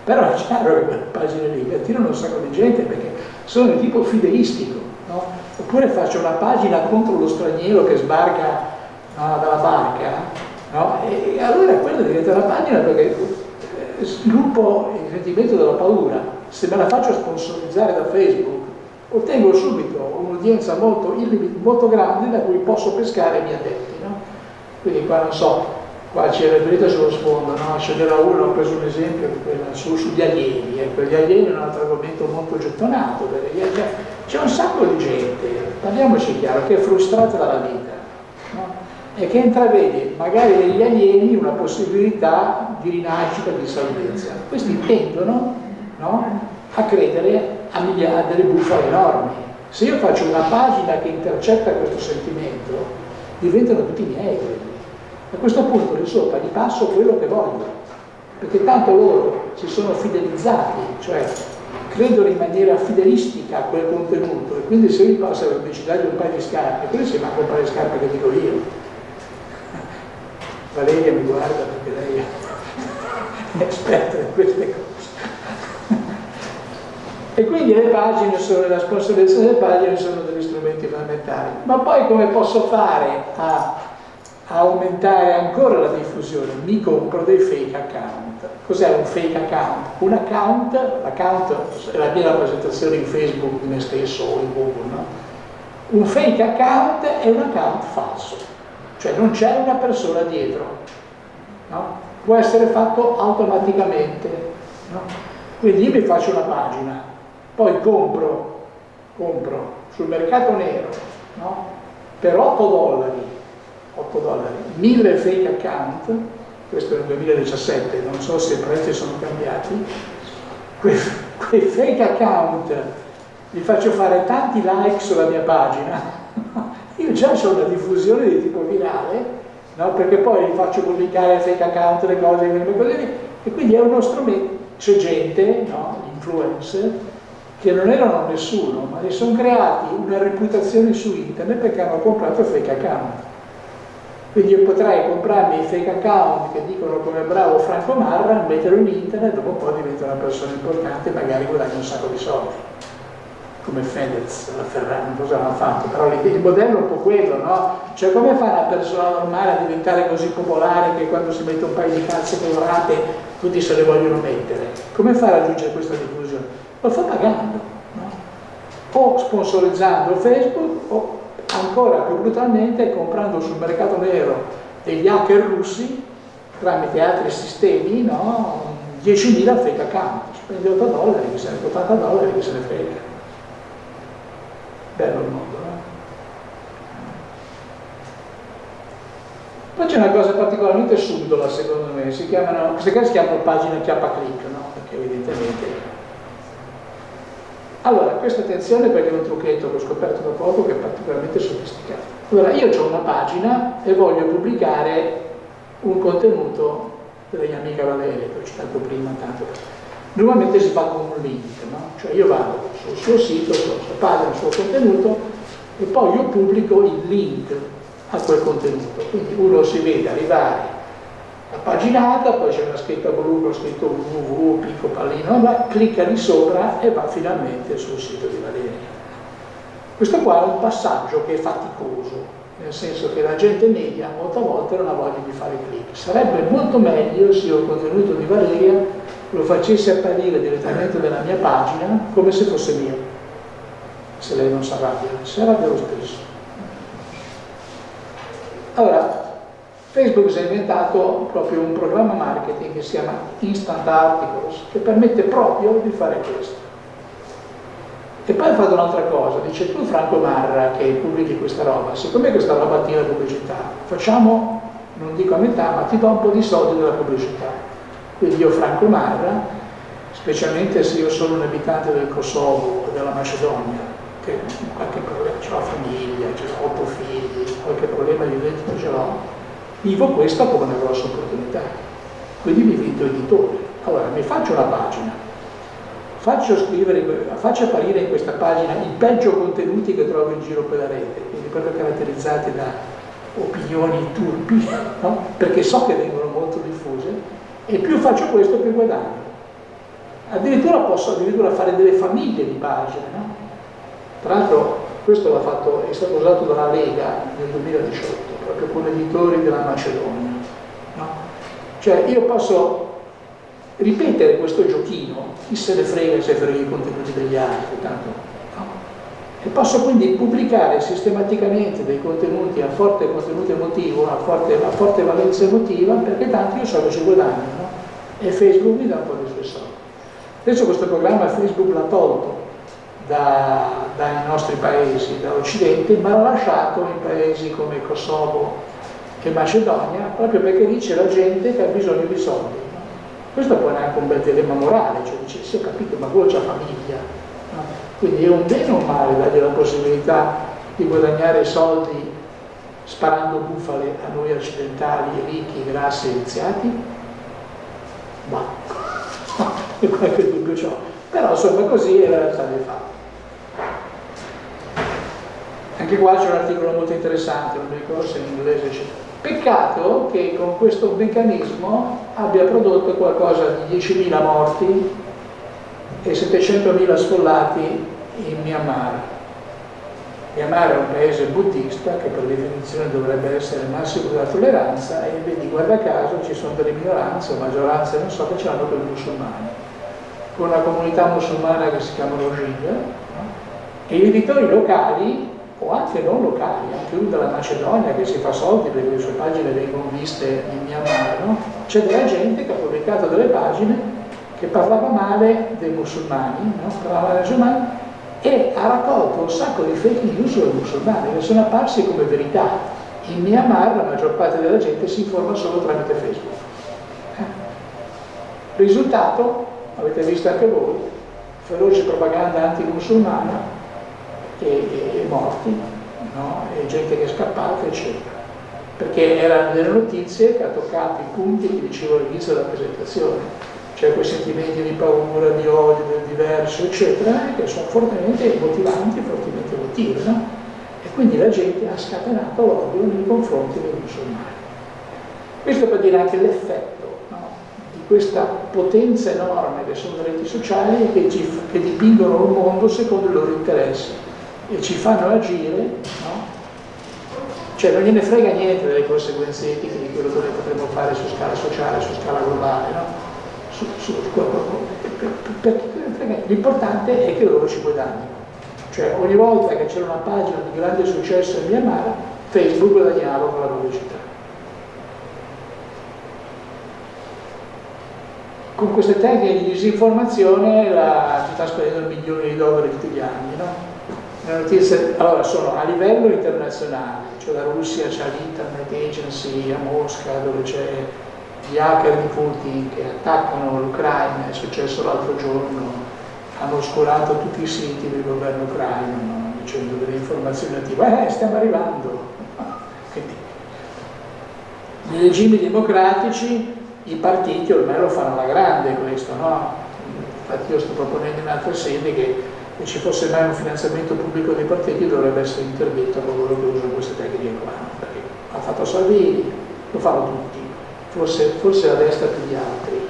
Però è chiaro che quelle pagine lì attirano un sacco di gente perché sono di tipo fideistico, no? Oppure faccio una pagina contro lo straniero che sbarca no, dalla barca, no? E, allora quella diventa una pagina perché eh, sviluppo il sentimento della paura. Se me la faccio sponsorizzare da Facebook, ottengo subito un'udienza molto, molto grande da cui posso pescare i miei adepti. Quindi qua non so, qua c'era vedete sullo sfondo, no? ce n'era uno, ho preso un esempio su, sugli alieni, ecco, gli alieni è un altro argomento molto gettonato, c'è un sacco di gente, parliamoci chiaro, che è frustrata dalla vita no? e che intravede magari negli alieni una possibilità di rinascita, di salvezza. Questi tendono no? a credere a, a delle bufale enormi. Se io faccio una pagina che intercetta questo sentimento, diventano tutti miei. A questo punto di sopra gli passo quello che voglio, perché tanto loro si sono fidelizzati, cioè credono in maniera fidelistica a quel contenuto e quindi se io passo la pubblicità di un paio di scarpe, quello si va a comprare le scarpe che dico io. Valeria mi guarda perché lei è esperta in queste cose. E quindi le pagine sono, la sponsorizzazione delle pagine sono degli strumenti fondamentali. Ma poi come posso fare a aumentare ancora la diffusione, mi compro dei fake account. Cos'è un fake account? Un account, l'account è la mia rappresentazione in Facebook di me stesso o in Google, no? Un fake account è un account falso, cioè non c'è una persona dietro, no? può essere fatto automaticamente. No? Quindi io mi faccio una pagina, poi compro, compro sul mercato nero per 8 dollari 8 dollari, 1000 fake account, questo è nel 2017, non so se i prezzi sono cambiati, quei, quei fake account li faccio fare tanti like sulla mia pagina, io già ho una diffusione di tipo virale, no? perché poi faccio pubblicare fake account, le cose, le cose e quindi è uno strumento, c'è gente, no? influencer, che non erano nessuno, ma si sono creati una reputazione su internet perché hanno comprato fake account. Quindi io potrei comprarmi i fake account che dicono come bravo Franco Marra, metterlo in internet, dopo un po' divento una persona importante e magari guadagno un sacco di soldi. Come Fedez, la Ferrari, non so se l'hanno fatto, però il modello è un po' quello, no? Cioè come fa una persona normale a diventare così popolare che quando si mette un paio di calze colorate tutti se le vogliono mettere? Come fa a raggiungere questa diffusione? Lo fa pagando, no? O sponsorizzando Facebook o ancora più brutalmente comprando sul mercato nero degli hacker russi tramite altri sistemi no? 10.000 fake account spendi 8 dollari, chi se ne 80 dollari, chi se ne frega bello il mondo no? poi c'è una cosa particolarmente subdola secondo me si chiamano, queste cose si chiamano pagine chiappa click no? perché evidentemente allora, questa attenzione perché è un trucchetto che ho scoperto da poco che è particolarmente sofisticato. Allora, io ho una pagina e voglio pubblicare un contenuto della mia amica Valeria, che ho citato prima tanto. Normalmente si fa con un link, no? Cioè io vado sul suo sito, sulla sua pagina, sul suo contenuto e poi io pubblico il link a quel contenuto. Quindi uno si vede arrivare paginata, poi c'è una scritta blu con scritto www, picco pallino, ma clicca di sopra e va finalmente sul sito di Valeria. Questo qua è un passaggio che è faticoso, nel senso che la gente media molte volte non ha voglia di fare clic. Sarebbe molto meglio se il contenuto di Valeria lo facessi apparire direttamente nella mia pagina come se fosse mio, se lei non si arrabbia, si arrabbia lo stesso. Allora, Facebook si è inventato proprio un programma marketing che si chiama Instant Articles, che permette proprio di fare questo. E poi ha fatto un'altra cosa, dice tu Franco Marra che pubblichi questa roba, siccome questa roba tira pubblicità, facciamo, non dico a metà, ma ti do un po' di soldi della pubblicità. Quindi io Franco Marra, specialmente se io sono un abitante del Kosovo o della Macedonia, che qualche problema, ho famiglia, ho otto figli, qualche problema di reddito ce l'ho, vivo questa come una grossa opportunità. Quindi divento editore. Allora mi faccio una pagina, faccio, scrivere, faccio apparire in questa pagina i peggio contenuti che trovo in giro per la rete, quindi proprio caratterizzati da opinioni turpi, no? perché so che vengono molto diffuse, e più faccio questo più guadagno. Addirittura posso addirittura fare delle famiglie di pagine. No? Tra l'altro questo fatto, è stato usato dalla Lega nel 2018 proprio con editori della Macedonia. No? Cioè io posso ripetere questo giochino, chi se ne frega se frega i contenuti degli altri, tanto, no? E posso quindi pubblicare sistematicamente dei contenuti a forte contenuto emotivo, a forte, a forte valenza emotiva, perché tanto io so che ci guadagno, no? E Facebook mi dà un po' di suoi soldi. Adesso questo programma Facebook l'ha tolto, da, dai nostri paesi, dall'Occidente, ma l'ha lasciato in paesi come Kosovo e Macedonia, proprio perché lì c'è la gente che ha bisogno di soldi. Questo poi è anche un bel dilemma morale, cioè dice, sì ho capito, ma voi c'ha famiglia. No? Quindi è un bene o un male dargli la possibilità di guadagnare soldi sparando bufale a noi occidentali, ricchi, grassi e iniziati? Ma, no, qualche dubbio c'ho. Però insomma così è la realtà dei fatti. Anche qua c'è un articolo molto interessante, non mi ricordo se in inglese c'è. Peccato che con questo meccanismo abbia prodotto qualcosa di 10.000 morti e 700.000 sfollati in Myanmar. Myanmar è un paese buddista che per definizione dovrebbe essere il massimo della tolleranza e vedi guarda caso ci sono delle minoranze o maggioranze non so che ce l'hanno per i musulmani con una comunità musulmana che si chiama Rohingya e gli editori locali o anche non locali, anche uno della Macedonia che si fa soldi perché le sue pagine vengono viste in Myanmar, no? c'è della gente che ha pubblicato delle pagine che parlava male dei musulmani, no? parlava dei musulmani e ha raccolto un sacco di fake news sui musulmani che sono apparsi come verità. In Myanmar la maggior parte della gente si informa solo tramite Facebook. Eh? Risultato, avete visto anche voi, feroce propaganda anti-musulmana e, e, e, morti, no? e gente che è scappata, eccetera. Perché erano delle notizie che ha toccato i punti che dicevo all'inizio della presentazione cioè quei sentimenti di paura, di odio, del diverso, eccetera, che sono fortemente motivanti, fortemente emotivi, no? E quindi la gente ha scatenato l'odio nei confronti dei musulmani. Questo per dire anche l'effetto no? di questa potenza enorme che sono le reti sociali che, ci, che dipingono il mondo secondo i loro interessi e ci fanno agire, no? cioè non gliene frega niente delle conseguenze etiche di quello che noi potremmo fare su scala sociale, su scala globale, no? l'importante è che loro ci guadagnino. Cioè ogni volta che c'era una pagina di grande successo in Myanmar, Facebook guadagnava con la pubblicità. Con queste tecniche di disinformazione la, si sta spendendo milioni di dollari tutti gli anni. No? Le notizie allora, sono a livello internazionale, cioè la Russia c'ha l'Internet Agency a Mosca dove c'è gli hacker di Putin che attaccano l'Ucraina, è successo l'altro giorno, hanno oscurato tutti i siti del governo ucraino no? dicendo delle informazioni native, eh stiamo arrivando. Nei regimi democratici i partiti ormai lo fanno alla grande questo, no? Infatti io sto proponendo in altre sedi che se ci fosse mai un finanziamento pubblico dei partiti dovrebbe essere interdetto a coloro che usano queste tecniche qua, perché ha fatto Salvini, lo fanno tutti forse, forse la destra più di altri.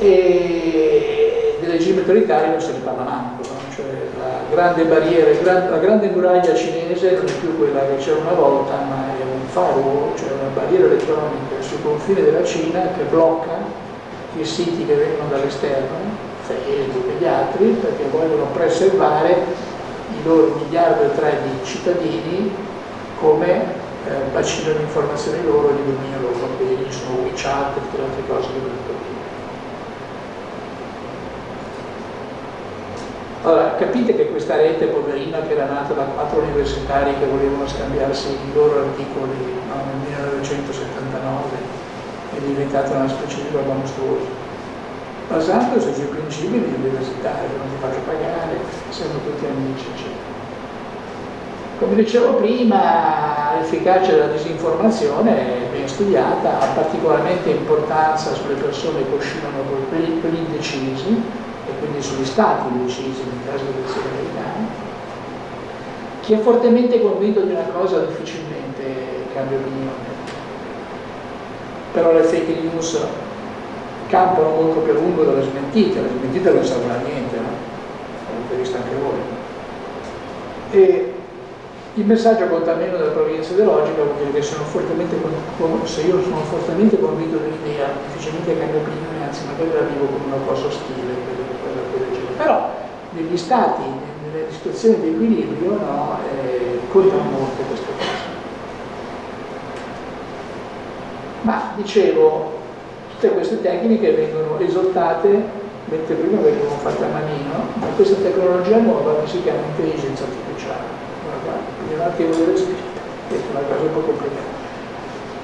E del regime autoritario non se ne parla manco, no? cioè la grande barriera, la grande muraglia cinese non è più quella che c'era una volta, ma è un firewall, cioè una barriera elettronica sul confine della Cina che blocca i siti che vengono dall'esterno, Facebook e gli altri, perché vogliono preservare i loro miliardi e tre di cittadini come eh, bacino di informazioni loro e di dominio loro, quindi ci sono WeChat e tutte le altre cose che vedete qui. Allora, capite che questa rete poverina che era nata da quattro universitari che volevano scambiarsi i loro articoli no, nel 1979 è diventata una specie di roba mostruosa, basandosi sui principi di università, che non ti faccio pagare, siamo tutti amici, eccetera. Come dicevo prima, l'efficacia della disinformazione è ben studiata, ha particolarmente importanza sulle persone che oscillano per gli indecisi e quindi sugli stati indecisi nel caso delle elezioni americane. Chi è fortemente convinto di una cosa difficilmente cambia opinione, però le fake news campano molto più a lungo delle smentite, le smentite non servono a niente, no? L'avete visto anche voi. E il messaggio conta meno della provenienza ideologica vuol dire che sono se io sono fortemente convinto dell'idea, difficilmente cambio opinione, anzi magari la vivo come una cosa ostile, però negli stati, nelle situazioni di equilibrio, no, eh, contano molto queste cose. Ma dicevo, tutte queste tecniche vengono esortate, mentre prima venivano fatte a manino, da questa tecnologia nuova che si chiama intelligenza artificiale un attimo respiro, questa è una cosa un po' complicata.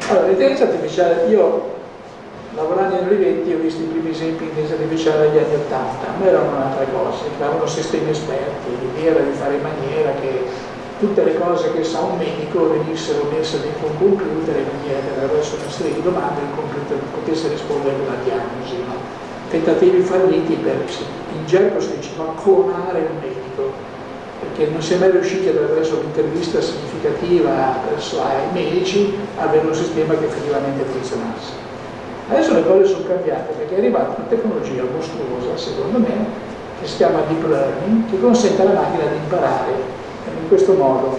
Allora, l'intelligenza artificiale, io lavorando negli eventi ho visto i primi esempi di intelligenza artificiale negli anni 80, ma erano un'altra cosa, erano sistemi esperti, l'idea era di fare in maniera che tutte le cose che sa un medico venissero messe dentro un computer in maniera che attraverso una serie di domande il computer potesse rispondere una diagnosi. No? Tentativi falliti per, in gergo si diceva, clonare un medico perché non si è mai riusciti attraverso un'intervista significativa ai medici a avere un sistema che effettivamente funzionasse. Adesso le cose sono cambiate perché è arrivata una tecnologia mostruosa, secondo me, che si chiama Deep Learning, che consente alla macchina di imparare in questo modo.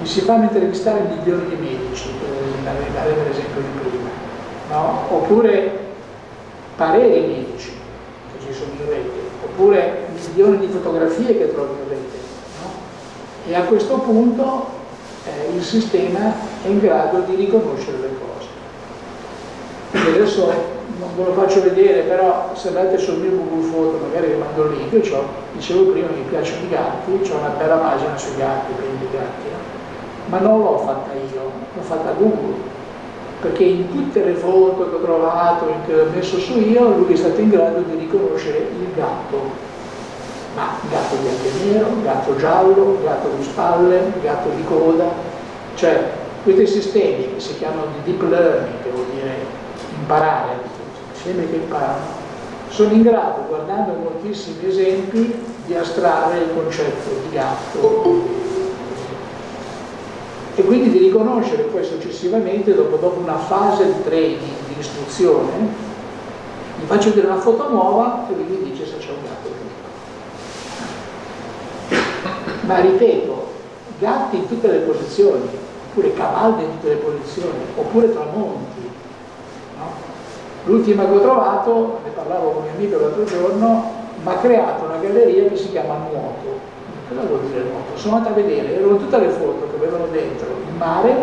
Mi si fanno intervistare milioni di medici, per arrivare all'esempio di prima, no? oppure pareri medici che ci sono in rete, oppure milioni di fotografie che trovi in rete. No? E a questo punto eh, il sistema è in grado di riconoscere le cose. Quindi adesso non ve lo faccio vedere, però se andate sul mio Google Foto, magari vi mando il link, io dicevo prima mi piacciono i gatti, ho una bella pagina sui gatti, per i gatti, no? ma non l'ho fatta io, l'ho fatta Google, perché in tutte le foto che ho trovato, che ho messo su io, lui è stato in grado di riconoscere il gatto, ma gatto bianco e nero, gatto giallo, gatto di spalle, gatto di coda, cioè questi sistemi che si chiamano di deep learning, che vuol dire imparare, insieme che imparano, sono in grado, guardando moltissimi esempi, di astrarre il concetto di gatto e quindi di riconoscere poi successivamente, dopo, dopo una fase di training, di istruzione, gli faccio vedere una foto nuova e lui mi dice se c'è un gatto dentro. Ma ripeto, gatti in tutte le posizioni, oppure cavalli in tutte le posizioni, oppure tramonti, L'ultima che ho trovato, ne parlavo con un amico l'altro giorno, mi ha creato una galleria che si chiama Nuoto. Cosa vuol dire nuoto? Sono andata a vedere, erano tutte le foto che avevano dentro il mare,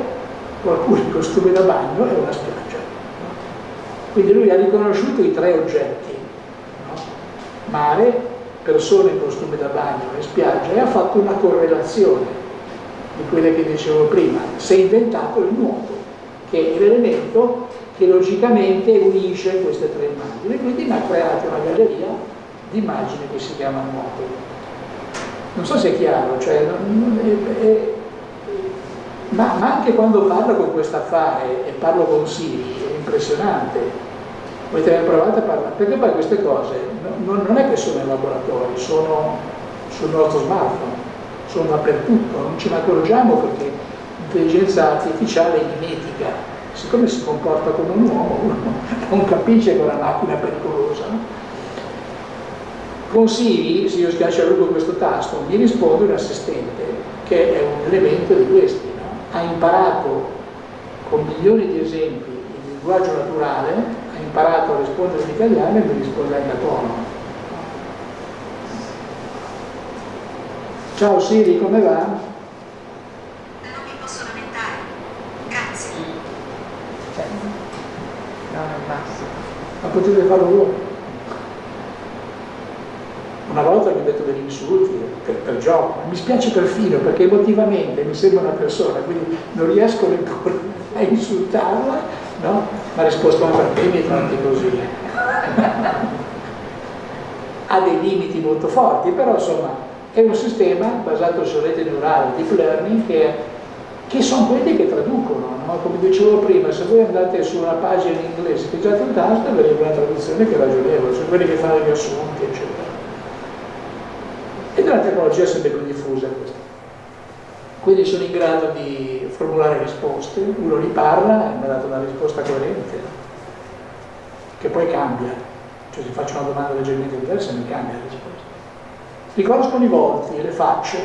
qualcuno in costume da bagno e una spiaggia. Quindi lui ha riconosciuto i tre oggetti, no? mare, persone in costume da bagno e spiaggia e ha fatto una correlazione di quelle che dicevo prima. Si è inventato il nuoto, che è l'elemento che logicamente unisce queste tre immagini, quindi mi ha creato una galleria di immagini che si chiama Nuoto. Non so se è chiaro, cioè, è, è, ma, ma, anche quando parlo con questo affare e parlo con Siri, è impressionante. Avete mai provato a parlare? Perché poi queste cose non, non è che sono in laboratorio, sono sul nostro smartphone, sono dappertutto, non ce ne accorgiamo perché l'intelligenza artificiale è mimetica siccome si comporta come un uomo, uno non capisce che è una macchina pericolosa. No? Con Siri, se io schiaccio a lungo questo tasto, mi risponde un assistente che è un elemento di questi. No? Ha imparato con milioni di esempi il linguaggio naturale, ha imparato a rispondere in italiano e mi risponde anche a tono. Ciao Siri, come va? Ma potete farlo voi. Una volta mi ho detto degli insulti per, per gioco, mi spiace perfino perché emotivamente mi sembra una persona, quindi non riesco neppure a insultarla, no? Ma ha risposto ma perché mi tratti così? ha dei limiti molto forti, però insomma è un sistema basato su rete neurale, deep learning, che che sono quelli che traducono, no? come dicevo prima, se voi andate su una pagina in inglese, pigiate un tasto e vedete una traduzione che è ragionevole, sono quelli che fanno gli assunti, eccetera. È una tecnologia sempre più diffusa questa. Quindi sono in grado di formulare risposte, uno li parla e mi ha dato una risposta coerente, che poi cambia. Cioè se faccio una domanda leggermente diversa mi cambia la risposta. Riconoscono i volti, le facce,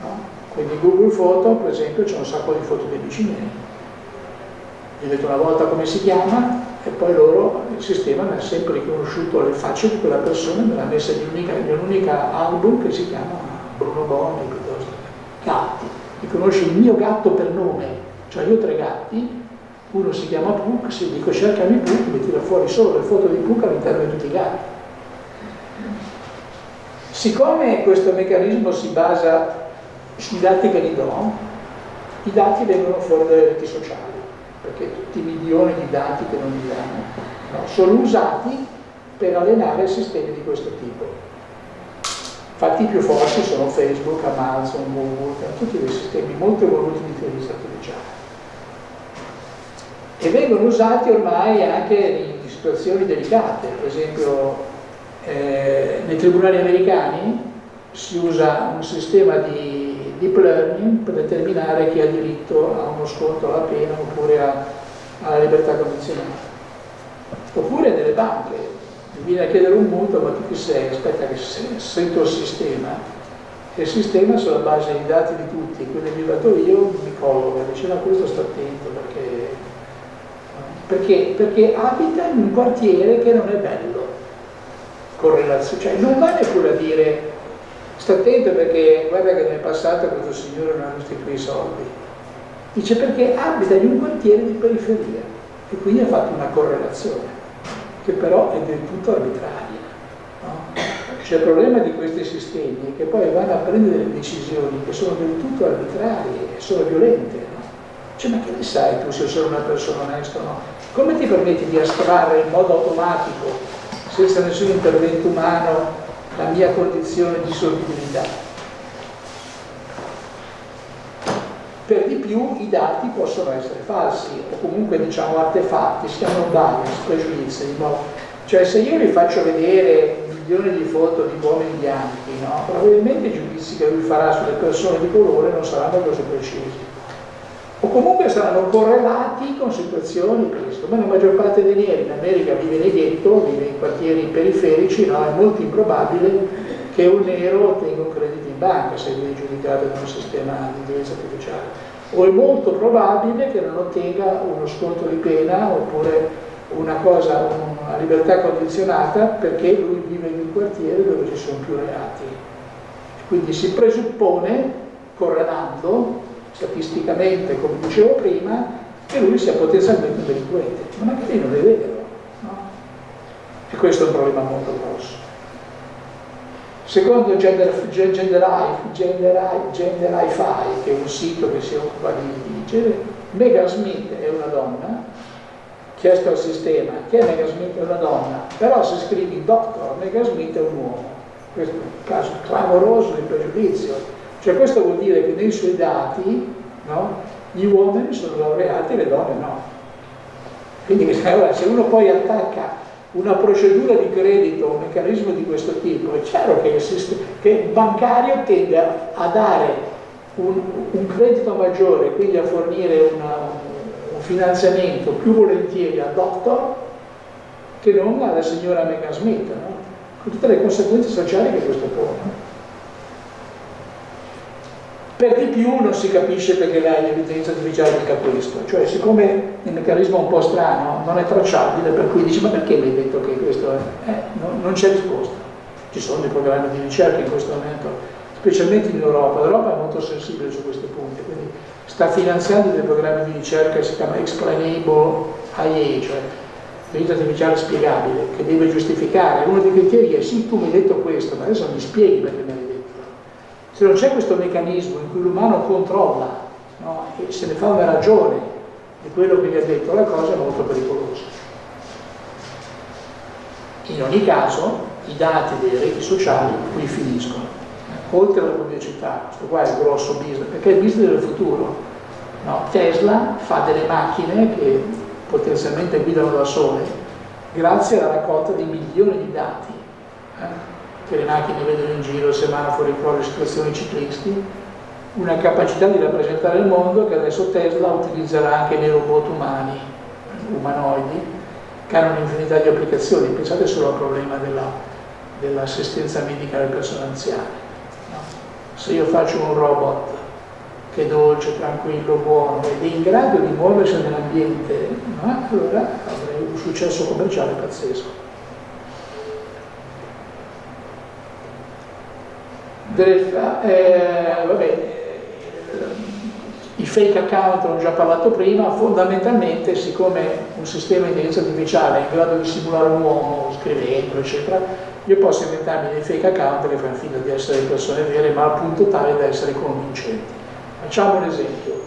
no? Quindi Google Foto, per esempio, c'è un sacco di foto dei vicini. Gli ho detto una volta come si chiama e poi loro, il sistema mi ha sempre riconosciuto le facce di quella persona e me l'ha messa in un'unica album che si chiama Bruno Bonni piuttosto gatti. Riconosce il mio gatto per nome, cioè io ho tre gatti, uno si chiama Puck, se dico cercami Puck mi tira fuori solo le foto di Puck all'interno di tutti i gatti. Siccome questo meccanismo si basa sui dati che gli do, i dati vengono fuori dalle reti sociali, perché tutti i milioni di dati che non gli danno no, sono usati per allenare sistemi di questo tipo. Infatti i più forti sono Facebook, Amazon, Google, tutti dei sistemi molto evoluti di intelligenza artificiale. E vengono usati ormai anche in situazioni delicate, per esempio eh, nei tribunali americani si usa un sistema di deep learning per determinare chi ha diritto a uno sconto alla pena oppure a, alla libertà condizionata. Oppure nelle banche, mi viene a chiedere un mutuo, ma tu chi sei? Aspetta che sento il sistema. E il sistema sulla base dei dati di tutti, che ho dato io, mi colloca, dice no, questo sta attento perché, perché, perché abita in un quartiere che non è bello, cioè non va neppure a dire sta attento perché guarda che nel passato questo signore non ha restituito i soldi, dice perché abita in un quartiere di periferia e quindi ha fatto una correlazione che però è del tutto arbitraria. No? Cioè il problema di questi sistemi è che poi vanno a prendere delle decisioni che sono del tutto arbitrarie, sono violente. No? Cioè, ma che ne sai tu se sono una persona onesta o no? Come ti permetti di astrarre in modo automatico, senza nessun intervento umano, la mia condizione di solvibilità? per di più i dati possono essere falsi o comunque diciamo artefatti, si chiamano bias, pregiudizi, cioè se io vi faccio vedere milioni di foto di uomini bianchi, no? probabilmente i giudizi che lui farà sulle persone di colore non saranno così precisi o comunque saranno correlati con situazioni questo, ma la maggior parte dei neri in America vive nei ghetto, vive in quartieri periferici, no? è molto improbabile che un nero ottenga un credito in banca se viene giudicato da un sistema di intelligenza artificiale o è molto probabile che non ottenga uno sconto di pena oppure una cosa, una libertà condizionata perché lui vive in un quartiere dove ci sono più reati. Quindi si presuppone, correlando statisticamente, come dicevo prima, che lui sia potenzialmente un delinquente, ma magari non è vero. No? E questo è un problema molto grosso. Secondo Gender, Genderify, che è un sito che si occupa di genere, Megan Smith è una donna, chiesto al sistema che Megan Smith è una donna, però se scrivi doctor, Megan Smith è un uomo. Questo è un caso clamoroso di pregiudizio. Cioè questo vuol dire che nei suoi dati no, gli uomini sono laureati e le donne no. Quindi se uno poi attacca una procedura di credito, un meccanismo di questo tipo, è chiaro che il, sistema, che il bancario tende a, dare un, un, credito maggiore, quindi a fornire una, un finanziamento più volentieri al doctor che non alla signora Megan Smith, no? con tutte le conseguenze sociali che questo pone. Per di più non si capisce perché l'intelligenza artificiale dica questo, cioè siccome il meccanismo è un po' strano, non è tracciabile, per cui dici ma perché mi hai detto che questo è? Eh, no, non c'è risposta. Ci sono dei programmi di ricerca in questo momento, specialmente in Europa. L'Europa è molto sensibile su questi punti, quindi sta finanziando dei programmi di ricerca che si chiama Explainable IA, cioè l'intelligenza artificiale spiegabile, che deve giustificare. Uno dei criteri è sì, tu mi hai detto questo, ma adesso mi spieghi perché mi hai se non c'è questo meccanismo in cui l'umano controlla no, e se ne fa una ragione di quello che gli ha detto, la cosa è molto pericolosa. In ogni caso, i dati delle reti sociali qui finiscono. Oltre alla pubblicità, questo qua è il grosso business, perché è il business del futuro. No, Tesla fa delle macchine che potenzialmente guidano da sole grazie alla raccolta di milioni di dati. Eh? Che le macchine vedono in giro, semafori, prove, situazioni ciclisti, una capacità di rappresentare il mondo che adesso Tesla utilizzerà anche nei robot umani, umanoidi, che hanno un'infinità di applicazioni. Pensate solo al problema dell'assistenza dell medica alle persone anziane. No? Se io faccio un robot che è dolce, tranquillo, buono ed è in grado di muoversi nell'ambiente, no? allora avrei un successo commerciale pazzesco. Eh, vabbè, i fake account, ho già parlato prima, fondamentalmente siccome un sistema di intelligenza artificiale è in grado di simulare un uomo scrivendo, eccetera, io posso inventarmi dei fake account che fanno finta di essere persone vere, ma al punto tale da essere convincenti. Facciamo un esempio.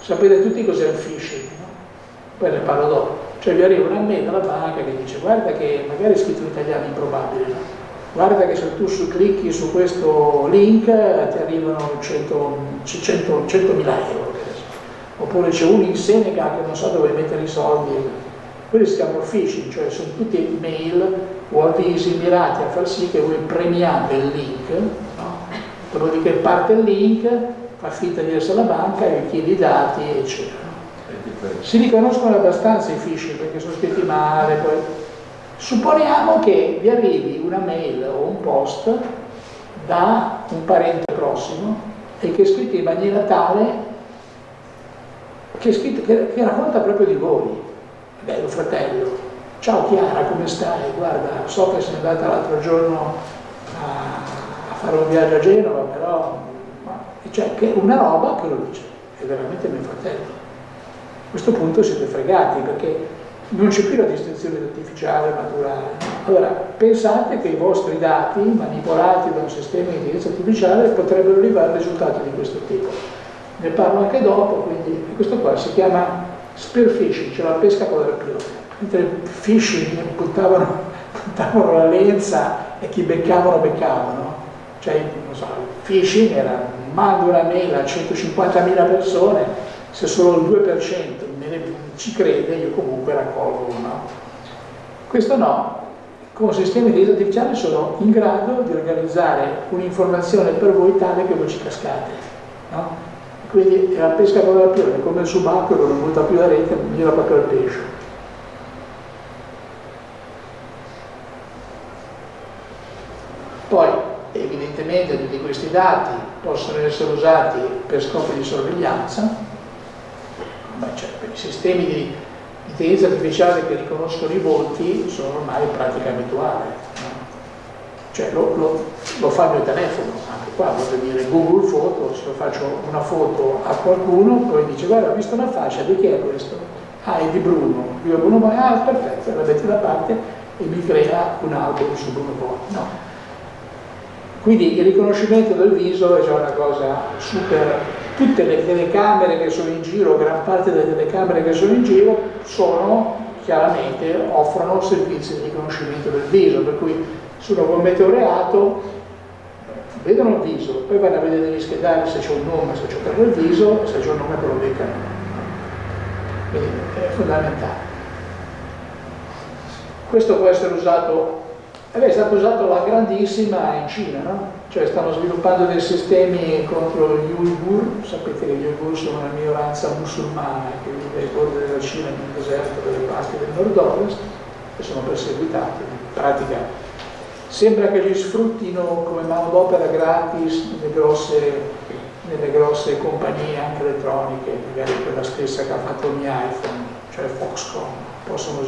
Sapete tutti cos'è il phishing, no? Poi ne parlo dopo. Cioè vi arriva una mail dalla banca che dice guarda che magari è scritto in italiano improbabile, no? Guarda che se tu su clicchi su questo link ti arrivano 100, 100, 100.000 euro oppure c'è uno in Senegal che non sa dove mettere i soldi. Quelli si chiamano phishing cioè sono tutti mail o avvisi mirati a far sì che voi premiate il link no? dopodiché parte il link fa finta di essere la banca e chiede i dati eccetera. Si riconoscono abbastanza i phishing perché sono scritti male poi Supponiamo che vi arrivi una mail o un post da un parente prossimo e che è scritto in maniera tale che, scritto, che, che racconta proprio di voi. Bello fratello, ciao Chiara, come stai? Guarda, so che sei andata l'altro giorno a, a, fare un viaggio a Genova, però... Cioè, che una roba che lo dice, è veramente mio fratello. A questo punto siete fregati perché non c'è più la distinzione artificiale naturale. Allora, pensate che i vostri dati manipolati da un sistema di intelligenza artificiale potrebbero arrivare a risultati di questo tipo. Ne parlo anche dopo, quindi questo qua si chiama spear fishing, cioè la pesca con l'arpione. Mentre fishing puntavano, puntavano la lenza e chi beccavano beccavano. Cioè, non so, fishing era mando una mail a 150.000 persone, se solo il 2% ci crede, io comunque raccolgo uno. Questo no, con sistemi di intelligenza artificiale sono in grado di organizzare un'informazione per voi tale che voi ci cascate. No? Quindi la pesca con la piove, come il subacqueo che non butta più la rete, gira proprio al pesce. Poi, evidentemente, tutti questi dati possono essere usati per scopi di sorveglianza, cioè, i sistemi di intelligenza artificiale che riconoscono i volti sono ormai pratica abituale. Cioè lo, lo, lo, fa il mio telefono, anche qua voglio dire Google Foto, se lo faccio una foto a qualcuno, poi dice guarda ho visto una fascia, di chi è questo? Ah, è di Bruno, io Bruno Poi, ah perfetto, la metti da parte e mi crea un album su Bruno Poi. No. Quindi il riconoscimento del viso è già una cosa super tutte le telecamere che sono in giro, gran parte delle telecamere che sono in giro, sono chiaramente, offrono servizi di riconoscimento del viso, per cui se uno commette un reato, vedono il viso, poi vanno a vedere negli schedari se c'è un nome, se c'è proprio il viso, se c'è un nome che lo beccano. Quindi è fondamentale. Questo può essere usato, eh è stato usato la grandissima in Cina, no? cioè stanno sviluppando dei sistemi contro gli Uighur, sapete che gli Uighur sono una minoranza musulmana che vive ai bordi della Cina nel deserto delle parti del nord-ovest e sono perseguitati, in pratica sembra che li sfruttino come manodopera gratis nelle grosse, nelle grosse compagnie anche elettroniche, magari quella stessa che ha fatto il iPhone, cioè Foxconn, possono,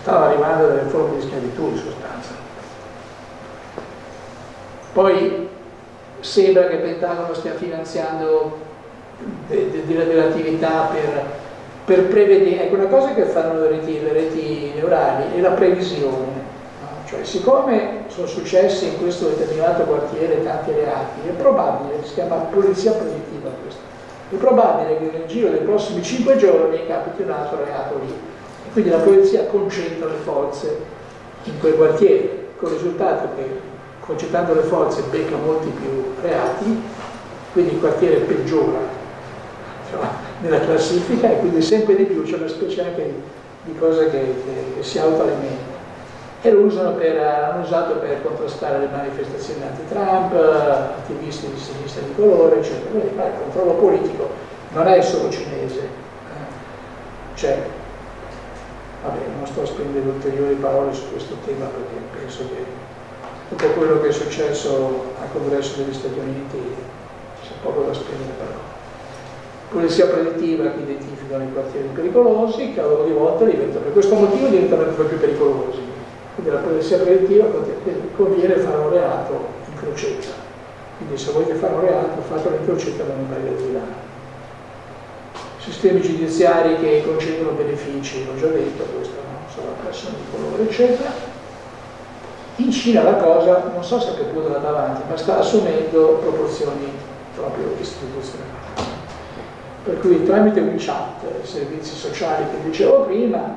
stanno arrivando delle forme di schiavitù in sostanza. Poi sembra che Pentagono stia finanziando delle attività per, per, prevedere, ecco una cosa che fanno le reti, le reti neurali è la previsione, no? cioè siccome sono successi in questo determinato quartiere tanti reati, è probabile, si chiama polizia predittiva questo, è probabile che nel giro dei prossimi cinque giorni capiti un altro reato lì, quindi la polizia concentra le forze in quel quartiere, con il risultato che concentrando le forze becca molti più reati, quindi il quartiere peggiora cioè, nella classifica e quindi sempre di più c'è una specie anche di, di cosa che, che, che si autoalimenta. E lo usano per, hanno usato per contrastare le manifestazioni anti-Trump, attivisti di sinistra di colore, eccetera. Quindi il controllo politico non è solo cinese, eh. Vabbè, non sto a spendere ulteriori parole su questo tema perché penso che tutto quello che è successo al congresso degli Stati Uniti c'è poco da spendere però. Polizia predittiva che identificano i quartieri pericolosi, che a loro di volta diventano, per questo motivo diventano ancora più pericolosi. Quindi la polizia predittiva conviene fare un reato in crocetta. Quindi se volete fare un reato, fatelo in crocetta da non prendere di là. Sistemi giudiziari che concedono benefici, l'ho già detto, questo no? sono persone di colore, eccetera in Cina la cosa, non so se a che punto andata avanti, ma sta assumendo proporzioni proprio istituzionali. Per cui tramite WeChat, servizi sociali che dicevo prima,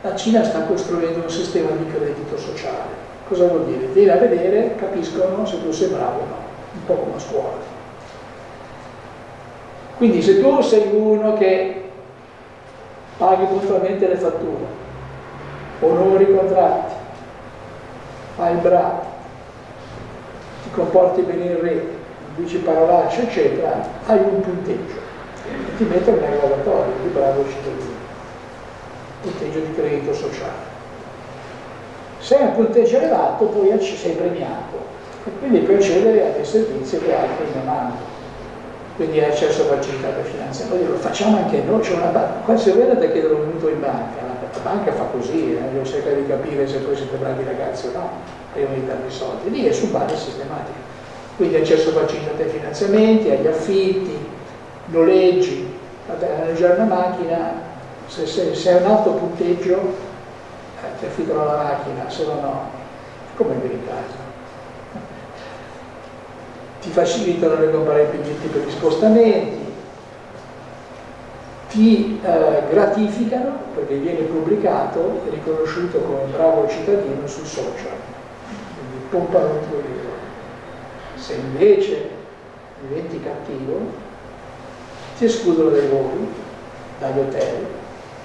la Cina sta costruendo un sistema di credito sociale. Cosa vuol dire? Vieni a vedere, capiscono se tu sei bravo o no, un po' come a scuola. Quindi se tu sei uno che paghi puntualmente le fatture, onori i contratti, fai il bravo, ti comporti bene in rete, dici parolacce, eccetera, hai un punteggio e ti mettono nel graduatorio di bravo cittadino, punteggio di credito sociale. Se hai un punteggio elevato poi sei premiato e quindi puoi accedere a dei servizi che altri non hanno. Quindi accesso a facilitate finanziarie. Lo facciamo anche noi, c'è una banca, qua se vedete che ero venuto in banca, la banca fa così, eh, devo cercare di capire se poi siete bravi ragazzi o no, prima di darvi soldi, lì è su base sistematica. Quindi accesso facilitate ai finanziamenti, agli affitti, noleggi, vabbè, noleggiare una macchina, se, se, se hai un alto punteggio eh, ti affittano la macchina, se no no, come in casa ti facilitano le comparabilità per gli spostamenti, ti eh, gratificano perché viene pubblicato e riconosciuto come bravo cittadino sui social, quindi pompano il tuo libro. Se invece diventi cattivo, ti escludono dai voli, dagli hotel,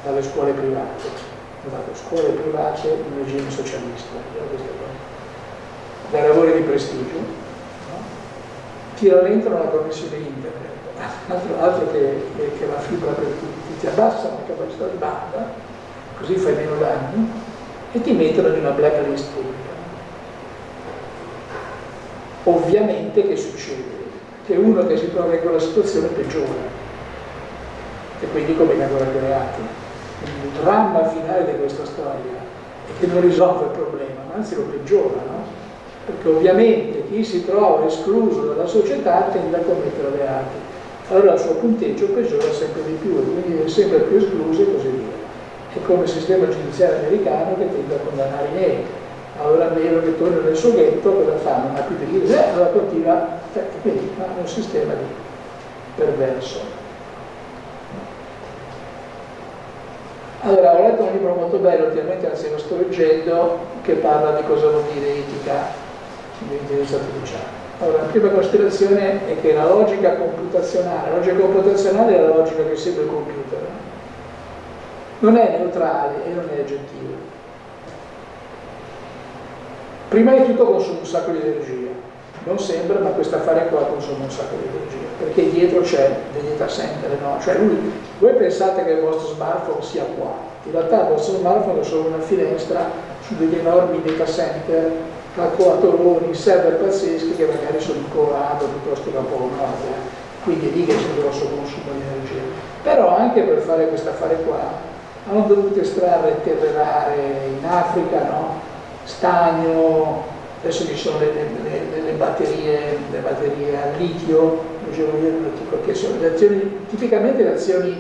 dalle scuole private. Dalle scuole private in regime socialista, dai lavori di prestigio, ti rallentano la connessione internet, altro, altro che, che, la fibra per tutti, ti abbassano la capacità di banda, così fai meno danni, e ti mettono in una blacklist pubblica. Ovviamente che succede? Che uno che si trova in quella situazione peggiora e quindi commette ancora più reati. Il dramma finale di questa storia è che non risolve il problema, ma anzi lo peggiora, no? Perché ovviamente chi si trova escluso dalla società tende a commettere reati. Allora il suo punteggio peggiora sempre di più quindi è sempre più escluso e così via. È come il sistema giudiziario americano che tende a condannare i neri. Allora nero che torna nel suo ghetto, cosa fa? Non ha più di dire, eh, allora continua, e quindi ha un sistema di perverso. Allora, ho letto un libro molto bello, ultimamente anzi lo sto leggendo, che parla di cosa vuol dire etica l'intelligenza artificiale. Allora, la prima considerazione è che la logica computazionale, la logica computazionale è la logica che segue il computer, non è neutrale e non è aggettiva. Prima di tutto consuma un sacco di energia, non sembra, ma questo affare qua consuma un sacco di energia, perché dietro c'è degli data center, no? Cioè lui, voi pensate che il vostro smartphone sia qua, in realtà il vostro smartphone è solo una finestra su degli enormi data center calcolatoroni, server pazzeschi che magari sono in Colorado piuttosto che a Polo quindi lì che c'è un grosso consumo di energia. Però anche per fare questo affare qua hanno dovuto estrarre e terrare in Africa, no? stagno, adesso ci sono le, le, le, batterie, le batterie a litio, che sono le azioni, tipicamente le azioni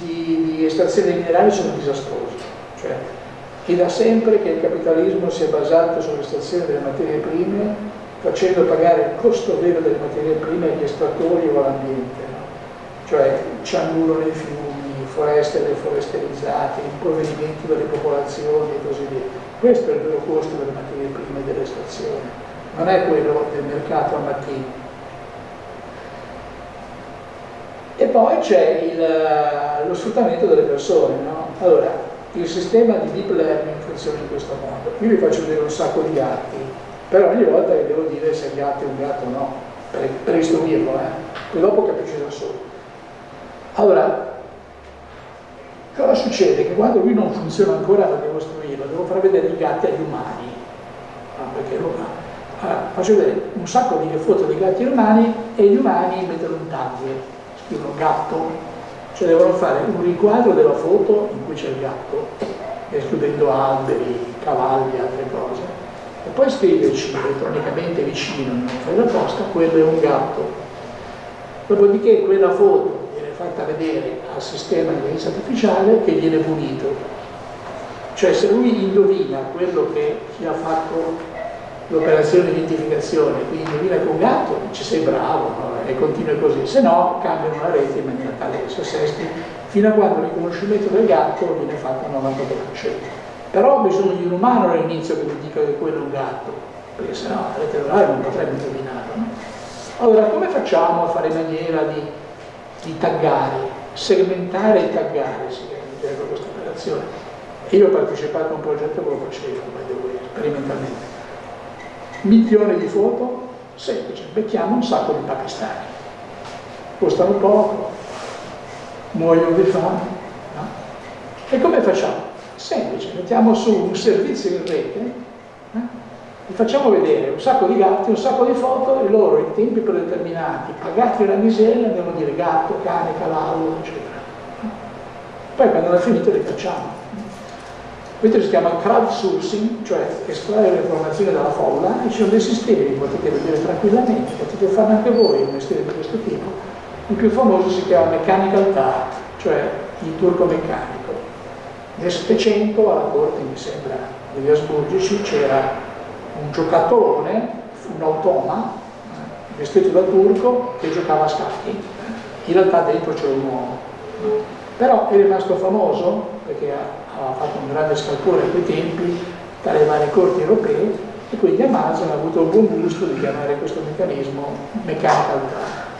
di, di estrazione dei minerali sono disastrose. Cioè, e da sempre che il capitalismo si è basato sull'estrazione delle materie prime facendo pagare il costo vero delle materie prime agli estrattori o all'ambiente, no? cioè cianuro nei fiumi, foreste deforesterizzate, impoverimenti delle popolazioni e così via. Questo è il vero costo delle materie prime e dell'estrazione, non è quello del mercato al mattino. E poi c'è lo sfruttamento delle persone. No? Allora, il sistema di deep learning funziona in questo modo. Io vi faccio vedere un sacco di gatti, però ogni volta vi devo dire se il gatto è un gatto o no, per, per istruirlo, eh? poi dopo capisce da solo. Allora, cosa succede? Che quando lui non funziona ancora lo devo istruirlo, devo far vedere i gatti agli umani, ah, perché lo allora, faccio vedere un sacco di foto di gatti umani e gli umani mettono un tag, scrivono gatto, cioè devono fare un riquadro della foto in cui c'è il gatto, escludendo alberi, cavalli altre cose, e poi scriverci elettronicamente vicino, non fai la posta, quello è un gatto. Dopodiché quella foto viene fatta vedere al sistema di intelligenza artificiale che viene punito. Cioè se lui indovina quello che chi ha fatto l'operazione di identificazione, quindi indovina con gatto, ci sei bravo no? e continui così, se no cambiano la rete in maniera tale che assesti fino a quando il riconoscimento del gatto viene fatto al 93%. Però ho bisogno di un umano all'inizio che mi dica che quello è un gatto, perché sennò la rete neurale non potrebbe indovinarlo. No? Allora, come facciamo a fare in maniera di, di taggare, segmentare e taggare, si chiama questa operazione? Io ho partecipato a un progetto che lo facevo, sperimentalmente milioni di foto, semplice, becchiamo un sacco di pakistani, costano poco, muoiono di fame, no? E come facciamo? Semplice, mettiamo su un servizio in rete vi facciamo vedere un sacco di gatti, un sacco di foto e loro in tempi predeterminati, pagati una miseria, a dire gatto, cane, cavallo, eccetera. Poi quando hanno finito li facciamo. Questo si chiama crowdsourcing, cioè estrarre le informazioni dalla folla e ci sono dei sistemi potete vedere tranquillamente, potete fare anche voi un mestiere di questo tipo. Il più famoso si chiama Mechanical Turk, cioè il turco meccanico. Nel Settecento alla corte, mi sembra, degli Asburgici c'era un giocatore, un automa, vestito da turco, che giocava a scacchi. In realtà dentro c'era un uomo. Però è rimasto famoso perché ha fatto un grande scalpore a quei tempi tra le varie corti europee e quindi Amazon ha avuto il buon gusto di chiamare questo meccanismo mechanical turk.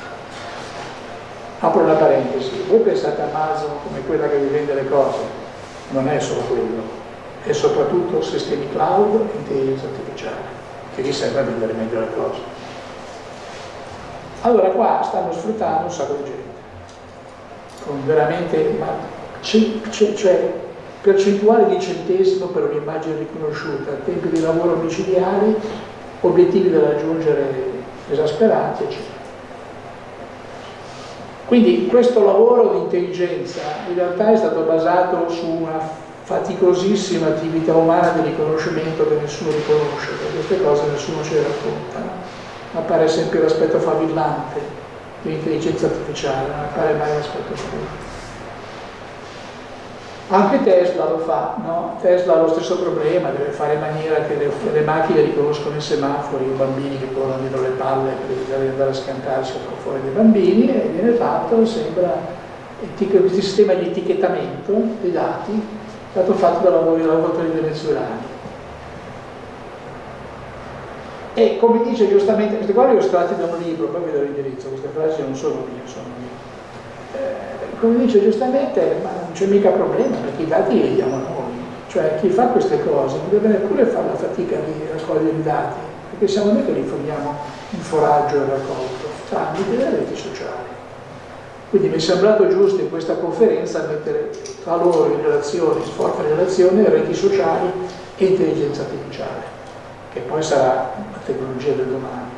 Apro una parentesi, voi pensate a Amazon come quella che vi vende le cose, non è solo quello, è soprattutto sistemi cloud e intelligenza artificiale, che vi serve a vendere meglio le cose. Allora qua stanno sfruttando un sacco di gente, con veramente, ma cioè percentuale di centesimo per un'immagine riconosciuta, tempi di lavoro micidiali, obiettivi da raggiungere esasperanti, eccetera. Quindi questo lavoro di intelligenza in realtà è stato basato su una faticosissima attività umana di riconoscimento che nessuno riconosce, perché queste cose nessuno ce le racconta. Appare sempre l'aspetto favillante dell'intelligenza artificiale, non appare mai l'aspetto favillante. Anche Tesla lo fa, no? Tesla ha lo stesso problema, deve fare in maniera che le, le macchine riconoscono i semafori, i bambini che corrono dietro le palle per evitare di andare a scantarsi fuori dei bambini e viene fatto, sembra, il sistema di etichettamento dei dati è stato fatto da lavoratori venezuelani. E come dice giustamente, queste qua le ho estratte da un libro, poi vi do l'indirizzo, queste frasi non sono mie, sono mie. Eh, come dice giustamente, ma non c'è mica problema perché i dati li diamo noi, cioè chi fa queste cose non deve neppure fare la fatica di raccogliere i dati, perché siamo noi che li forniamo il foraggio e raccolto, tramite le reti sociali. Quindi mi è sembrato giusto in questa conferenza mettere tra loro in relazione, in forte relazione, reti sociali e intelligenza artificiale, che poi sarà la tecnologia del domani.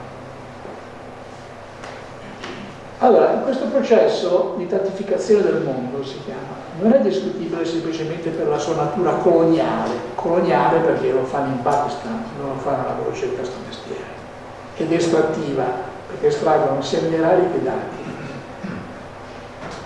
Allora, in questo processo di tantificazione del mondo si chiama, non è discutibile semplicemente per la sua natura coloniale, coloniale perché lo fanno in Pakistan, non lo fanno alla crocetta sto mestiere, ed estrattiva, perché estraggono sia minerali che dati.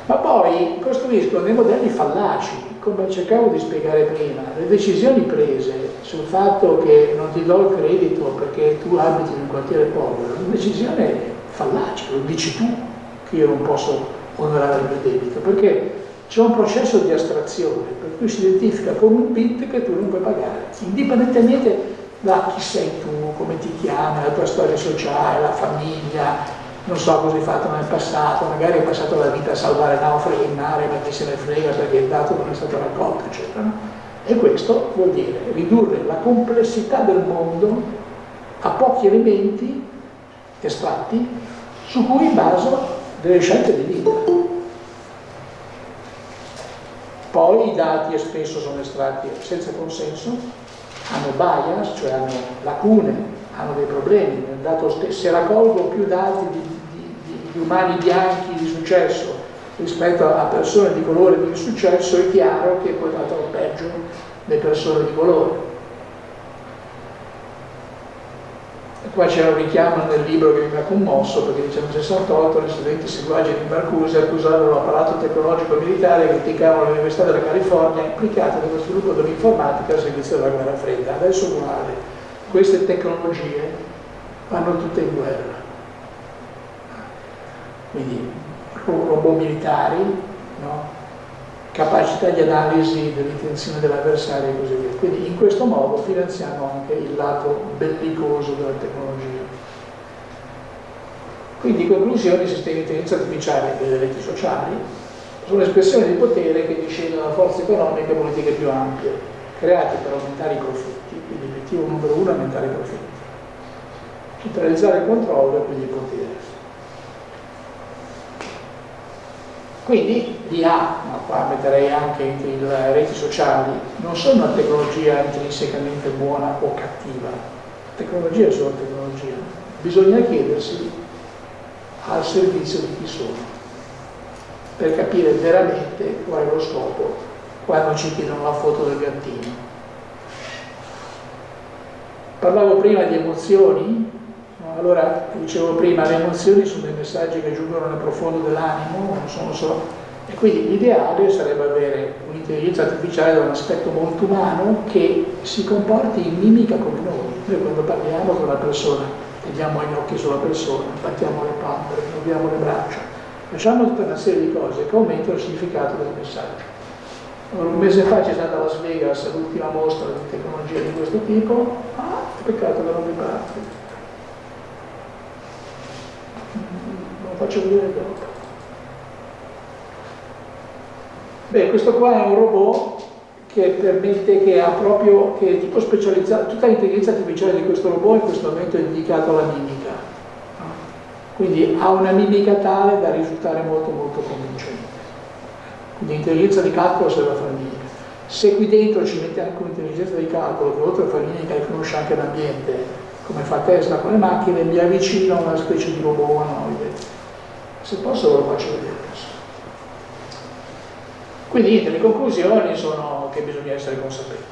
Ma poi costruiscono dei modelli fallaci, come cercavo di spiegare prima, le decisioni prese sul fatto che non ti do il credito perché tu abiti in un quartiere povero, una decisione fallace, lo dici tu, che io non posso onorare il mio debito, perché c'è un processo di astrazione per cui si identifica come un bit che tu non puoi pagare, indipendentemente da chi sei tu, come ti chiami, la tua storia sociale, la famiglia, non so cosa hai fatto nel passato, magari hai passato la vita a salvare naufraghi in mare, ma chi se ne frega perché il dato non è stato raccolto, eccetera. E questo vuol dire ridurre la complessità del mondo a pochi elementi estratti su cui baso delle scelte di vita. Poi i dati spesso sono estratti senza consenso, hanno bias, cioè hanno lacune, hanno dei problemi. Se raccolgo più dati di, di, di, di umani bianchi di successo rispetto a persone di colore di insuccesso, è chiaro che poi vado peggio le persone di colore. Qua c'è un richiamo nel libro che mi ha commosso perché dice nel 68 gli studenti seguaggi di Marcuse accusarono l'apparato tecnologico militare che criticavano l'Università della California implicata nello sviluppo dell'informatica al servizio della guerra fredda. Adesso guarda, queste tecnologie vanno tutte in guerra. Quindi robot militari, no? Capacità di analisi dell'intenzione dell'avversario e così via. Quindi in questo modo finanziamo anche il lato bellicoso della tecnologia. Quindi in conclusione i sistemi di intelligenza artificiale e delle reti sociali sono espressioni di potere che discendono da forze economiche e politiche più ampie, create per aumentare i profitti, quindi l'obiettivo numero uno è aumentare i profitti, centralizzare il controllo e quindi il potere. Quindi l'IA, ma qua metterei anche le reti sociali, non sono una tecnologia intrinsecamente buona o cattiva, tecnologia è solo tecnologia, bisogna chiedersi al servizio di chi sono, per capire veramente qual è lo scopo quando ci chiedono la foto del gattino. Parlavo prima di emozioni, allora dicevo prima, le emozioni sono dei messaggi che giungono nel profondo dell'animo, non sono solo e quindi l'ideale sarebbe avere un'intelligenza artificiale da un aspetto molto umano che si comporti in mimica come noi. Noi quando parliamo con una persona, teniamo gli occhi sulla persona, battiamo le palpebre, muoviamo le braccia, facciamo tutta una serie di cose che aumentano il significato del messaggio. Un mese fa c'è stata a Las Vegas l'ultima mostra di tecnologia di questo tipo, ah, peccato che non mi parte. Lo faccio vedere dopo. Beh, questo qua è un robot che permette, che ha proprio, che è tipo specializzato, tutta l'intelligenza artificiale di questo robot in questo momento è dedicata alla mimica. Quindi ha una mimica tale da risultare molto molto convincente. Quindi l'intelligenza di calcolo serve a fare mimica. Se qui dentro ci mette anche un'intelligenza di calcolo che oltre a fare mimica riconosce anche l'ambiente, come fa Tesla con le macchine, mi avvicino a una specie di robot umanoide. Se posso ve lo faccio vedere. Quindi niente, le conclusioni sono che bisogna essere consapevoli,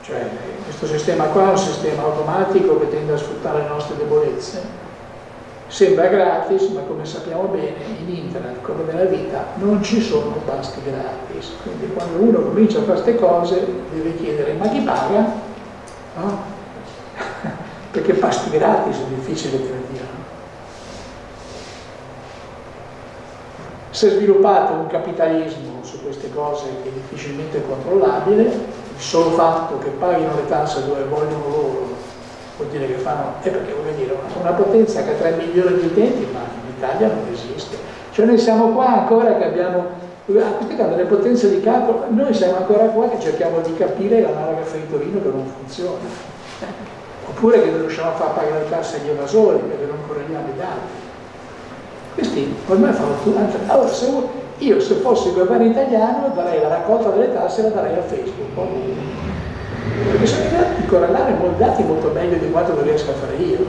cioè questo sistema qua è un sistema automatico che tende a sfruttare le nostre debolezze, sembra gratis, ma come sappiamo bene in internet come nella vita non ci sono pasti gratis, quindi quando uno comincia a fare queste cose deve chiedere ma chi paga? No? Perché pasti gratis è difficile che ne diano. Si è sviluppato un capitalismo su queste cose che è difficilmente controllabile, il solo fatto che paghino le tasse dove vogliono loro vuol dire che fanno, è perché voglio dire, una potenza che ha 3 milioni di utenti, ma in Italia non esiste. Cioè noi siamo qua ancora che abbiamo, a queste cose, le potenze di calcolo, noi siamo ancora qua che cerchiamo di capire l'analoga fritolino che non funziona. Oppure che non riusciamo a far pagare le tasse agli evasori perché non correggiamo i dati. Questi ormai fanno tutto. Allora, se io se fossi governo italiano darei la raccolta delle tasse e la darei a Facebook. Perché di correlare molti dati molto meglio di quanto lo riesco a fare io.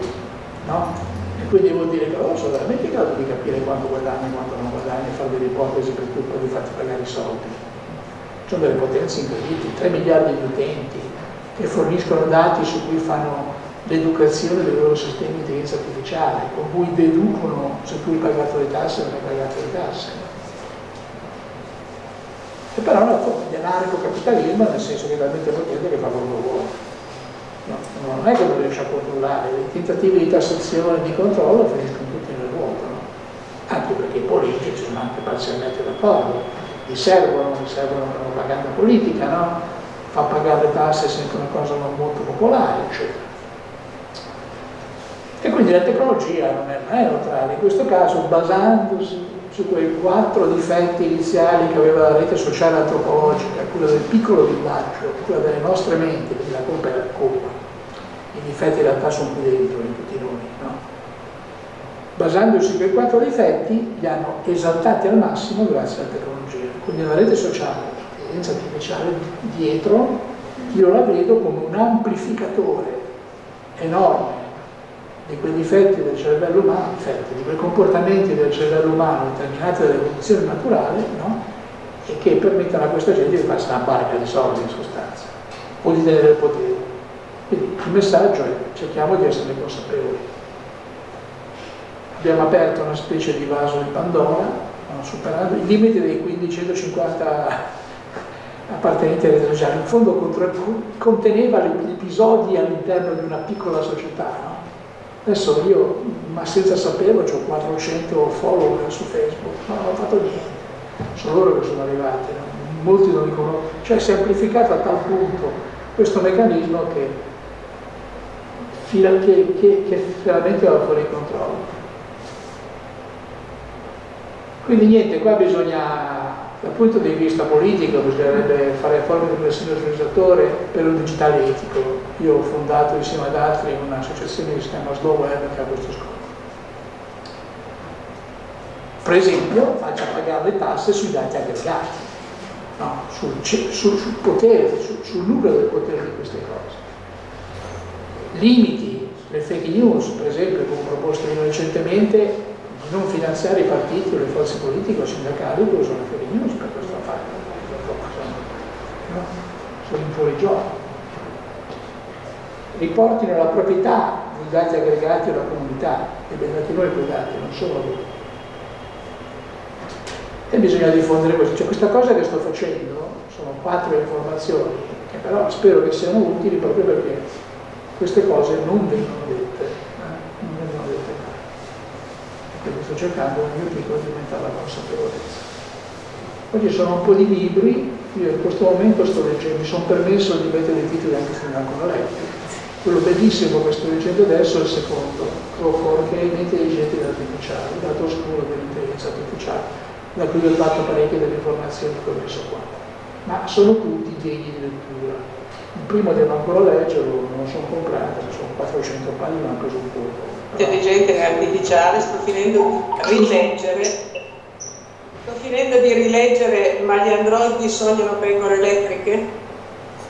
No? E quindi vuol dire che loro sono veramente in grado di capire quanto guadagni e quanto non guadagni e fare delle ipotesi per cui poi farti pagare i soldi. Sono delle potenze incredibili, 3 miliardi di utenti che forniscono dati su cui fanno l'educazione dei loro sistemi di intelligenza artificiale, con cui deducono se tu hai pagato le tasse o non hai pagato le tasse. E però è una forma di anarco-capitalismo nel senso che talmente potente che fa quello che vuole. No, non è che non riesce a controllare, i tentativi di tassazione e di controllo finiscono tutti nel vuoto, no? anche perché i politici sono anche parzialmente d'accordo, gli servono, gli servono una propaganda politica, no? fa pagare le tasse sempre una cosa non molto popolare, eccetera. E quindi la tecnologia non è, non neutrale, in questo caso basandosi su quei quattro difetti iniziali che aveva la rete sociale antropologica, quella del piccolo villaggio, quella delle nostre menti, quindi la colpa è la colpa. I difetti in realtà sono qui dentro, in tutti noi. No? Basandosi su quei quattro difetti, li hanno esaltati al massimo grazie alla tecnologia. Quindi la rete sociale, l'intelligenza artificiale dietro, io la vedo come un amplificatore enorme di quei difetti del cervello umano, difetti, di quei comportamenti del cervello umano determinati dall'evoluzione naturale, no? e che permettono a questa gente di farsi una barca di soldi in sostanza, o di tenere il potere. Quindi il messaggio è cerchiamo di essere consapevoli. Abbiamo aperto una specie di vaso di Pandora, superando i limiti dei 1550 appartenenti alle sociali, in fondo conteneva gli episodi all'interno di una piccola società, no? Adesso io, ma senza saperlo, ho 400 follower su Facebook, ma non ho fatto niente. Sono loro che sono arrivati, no? molti non li conoscono. Cioè si è amplificato a tal punto questo meccanismo che, che, che, che veramente va fuori controllo. Quindi niente, qua bisogna dal punto di vista politico bisognerebbe fare forme di riflessione sull'utilizzatore per un digitale etico. Io ho fondato insieme ad altri un'associazione che si chiama Slow Web che ha questo scopo. Per esempio, faccia pagare le tasse sui dati aggregati, no? sul, sul, sul, potere, sul, sul nucleo del potere di queste cose. Limiti le fake news, per esempio, come proposto io recentemente, di non finanziare i partiti o le forze politiche o sindacali che usano le fake news per questo affare. No? Sono in fuori gioco. Riportino la proprietà dei dati aggregati alla comunità, e ben dati noi quei dati, non solo loro. E bisogna diffondere questo. Cioè, questa cosa che sto facendo sono quattro informazioni, che però spero che siano utili proprio perché queste cose non vengono dette, eh? non vengono dette mai. Quindi sto cercando nel mio piccolo di aumentare la consapevolezza. Poi ci sono un po' di libri, io in questo momento sto leggendo, mi sono permesso di mettere i titoli anche se non ancora letti. Quello bellissimo che sto leggendo adesso è il secondo, Crawford, che è i intelligenti artificiali, il lato oscuro dell'intelligenza artificiale, da cui ho fatto parecchie delle informazioni che ho messo qua. Ma sono tutti degni di lettura il primo devo ancora leggerlo, non lo sono comprato, sono 400 pagine, ma ho preso un po'. Intelligente artificiale, sto finendo di rileggere, sto finendo di rileggere Ma gli androidi sognano pecore elettriche?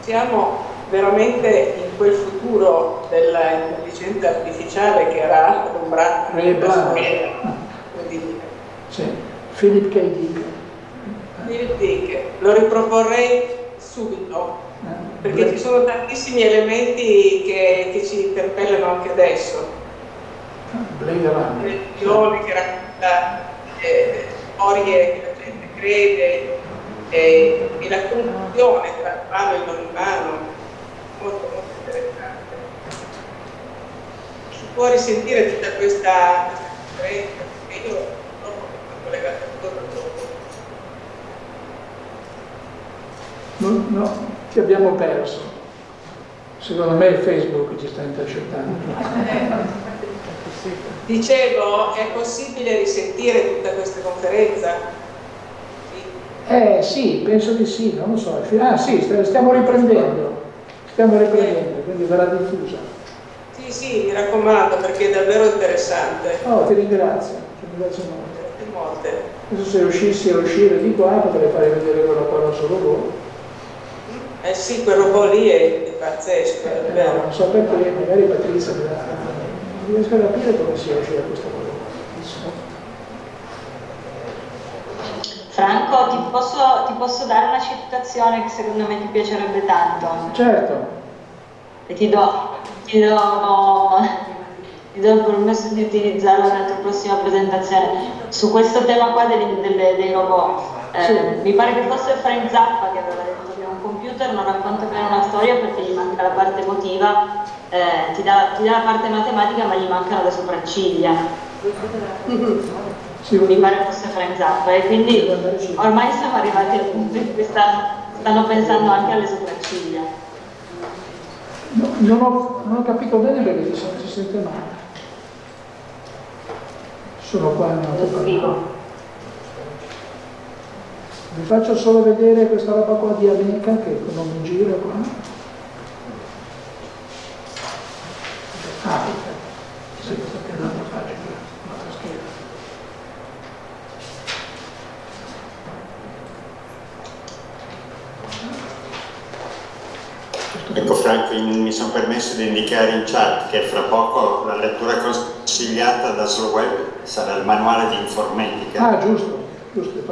Siamo veramente in quel futuro dell'intelligenza artificiale che era adombrato sì. Philip K. Dick. Philip Dick, lo riproporrei subito perché ci sono tantissimi elementi che, che ci interpellano anche adesso. Blade Runner. Religione che racconta eh, storie che la gente crede eh, e la conclusione tra il umano e il non umano, molto molto interessante. Si può risentire tutta questa differenza, perché io non sono collegato a tutto. No, no, ti abbiamo perso. Secondo me Facebook ci sta intercettando. Dicevo, è possibile risentire tutta questa conferenza? Sì. Eh sì, penso di sì, non lo so. Ah sì, stiamo riprendendo, stiamo riprendendo, quindi verrà diffusa. Sì, sì, mi raccomando perché è davvero interessante. Oh, ti ringrazio, ti ringrazio molto. Molte. Adesso se riuscissi a uscire di qua potrei fare vedere quella qua non solo voi. Eh sì, quel robot lì è pazzesco, è vero. No, non so perché, magari Patrizia. Non riesco a capire come si esce da questa cosa. Franco, ti posso, ti posso, dare una citazione che secondo me ti piacerebbe tanto? Certo. E ti do, ti do, ti do il permesso di utilizzarla nella tua prossima presentazione. Su questo tema qua dei, dei, dei robot, eh, sì. mi pare che fosse Frank Zappa che aveva detto computer non racconta bene una storia perché gli manca la parte emotiva, eh, ti, dà, ti, dà, la parte matematica ma gli mancano le sopracciglia. Mi pare fosse Frank Zappa e quindi ormai siamo arrivati al punto in cui stanno, stanno pensando anche alle sopracciglia. No, non, ho, non, ho, capito bene perché si, si sente male. Sono qua in auto vi faccio solo vedere questa roba qua di Amica che non mi gira qua. Ah, sì, questa è un'altra pagina, un'altra scheda. Ecco Franco, mi sono permesso di indicare in chat che fra poco la lettura consigliata da Sloweb sarà il manuale di informatica. Ah, giusto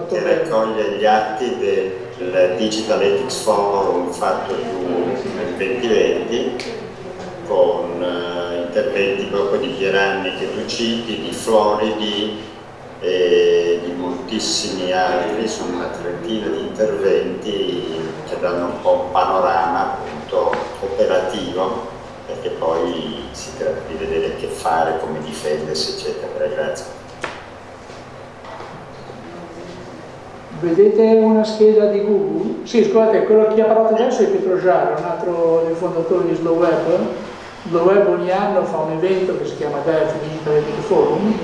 che raccoglie gli atti del Digital Ethics Forum fatto nel 2020 con uh, interventi proprio di Pieranni che tu citi, di Floridi e di moltissimi altri, sono una trentina di interventi che danno un po' un panorama appunto operativo perché poi si tratta di vedere che fare, come difendersi eccetera. Grazie. Vedete una scheda di Google? Sì, scusate, quello che ha parlato adesso è Pietro Giaro, un altro dei fondatori di Slow Web. Slow Web ogni anno fa un evento che si chiama DEF Internet Forum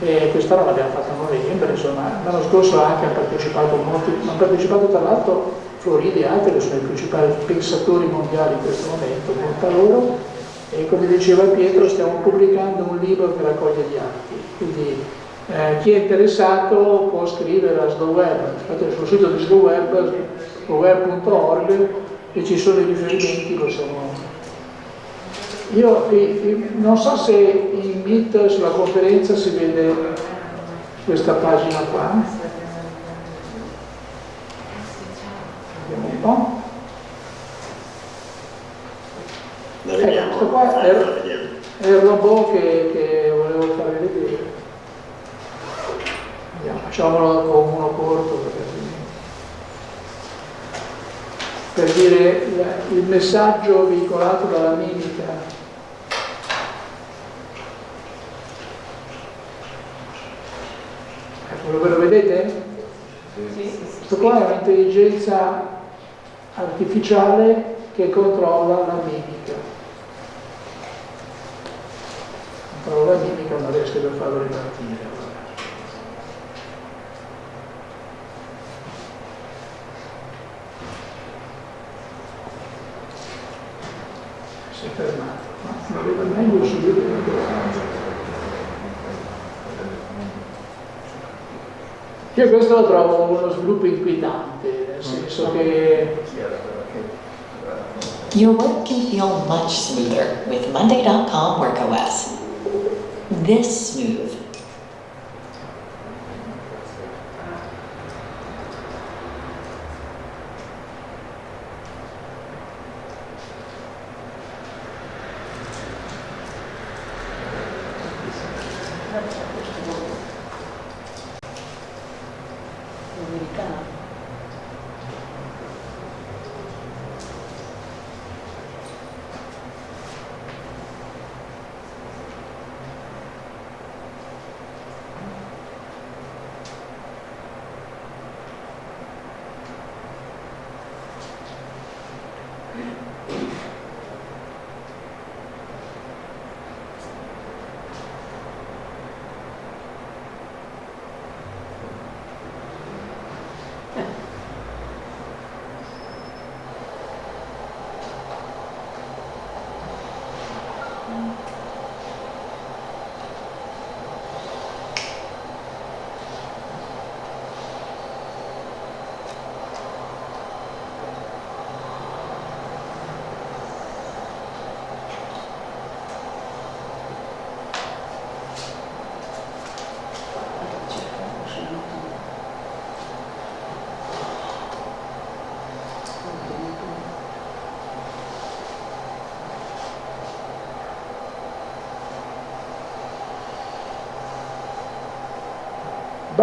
e quest'anno l'abbiamo fatto a novembre, insomma, l'anno scorso anche hanno partecipato molti, hanno partecipato tra l'altro Floridi e altri che sono i principali pensatori mondiali in questo momento, molta loro, e come diceva Pietro stiamo pubblicando un libro che raccoglie gli atti, quindi eh, chi è interessato può scrivere a SlowWeb, sul sito di SlowWeb, slowweb.org e ci sono i riferimenti, possiamo Io non so se in Meet sulla conferenza si vede questa pagina qua. Vediamo un po'. La vediamo? Ecco, questo qua è, la vediamo. è il robot che, che volevo farvi vedere. Vediamo, facciamolo con uno corto perché per dire il messaggio veicolato dalla mimica Ecco, lo vedete? Sì. Questo qua è un'intelligenza artificiale che controlla la mimica. Controlla la mimica, non riesco a farlo ripartire. Si è fermato, ma aveva meglio subito Io questo lo trovo uno sviluppo inquietante, nel mm. senso mm. che... Your work can feel much smoother with Monday.com WorkOS. This smooth.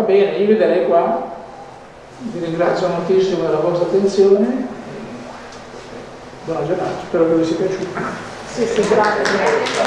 Bene, io vi darei qua, vi ringrazio moltissimo della vostra attenzione, buona giornata, spero che vi sia piaciuto. Sì, sì, grazie.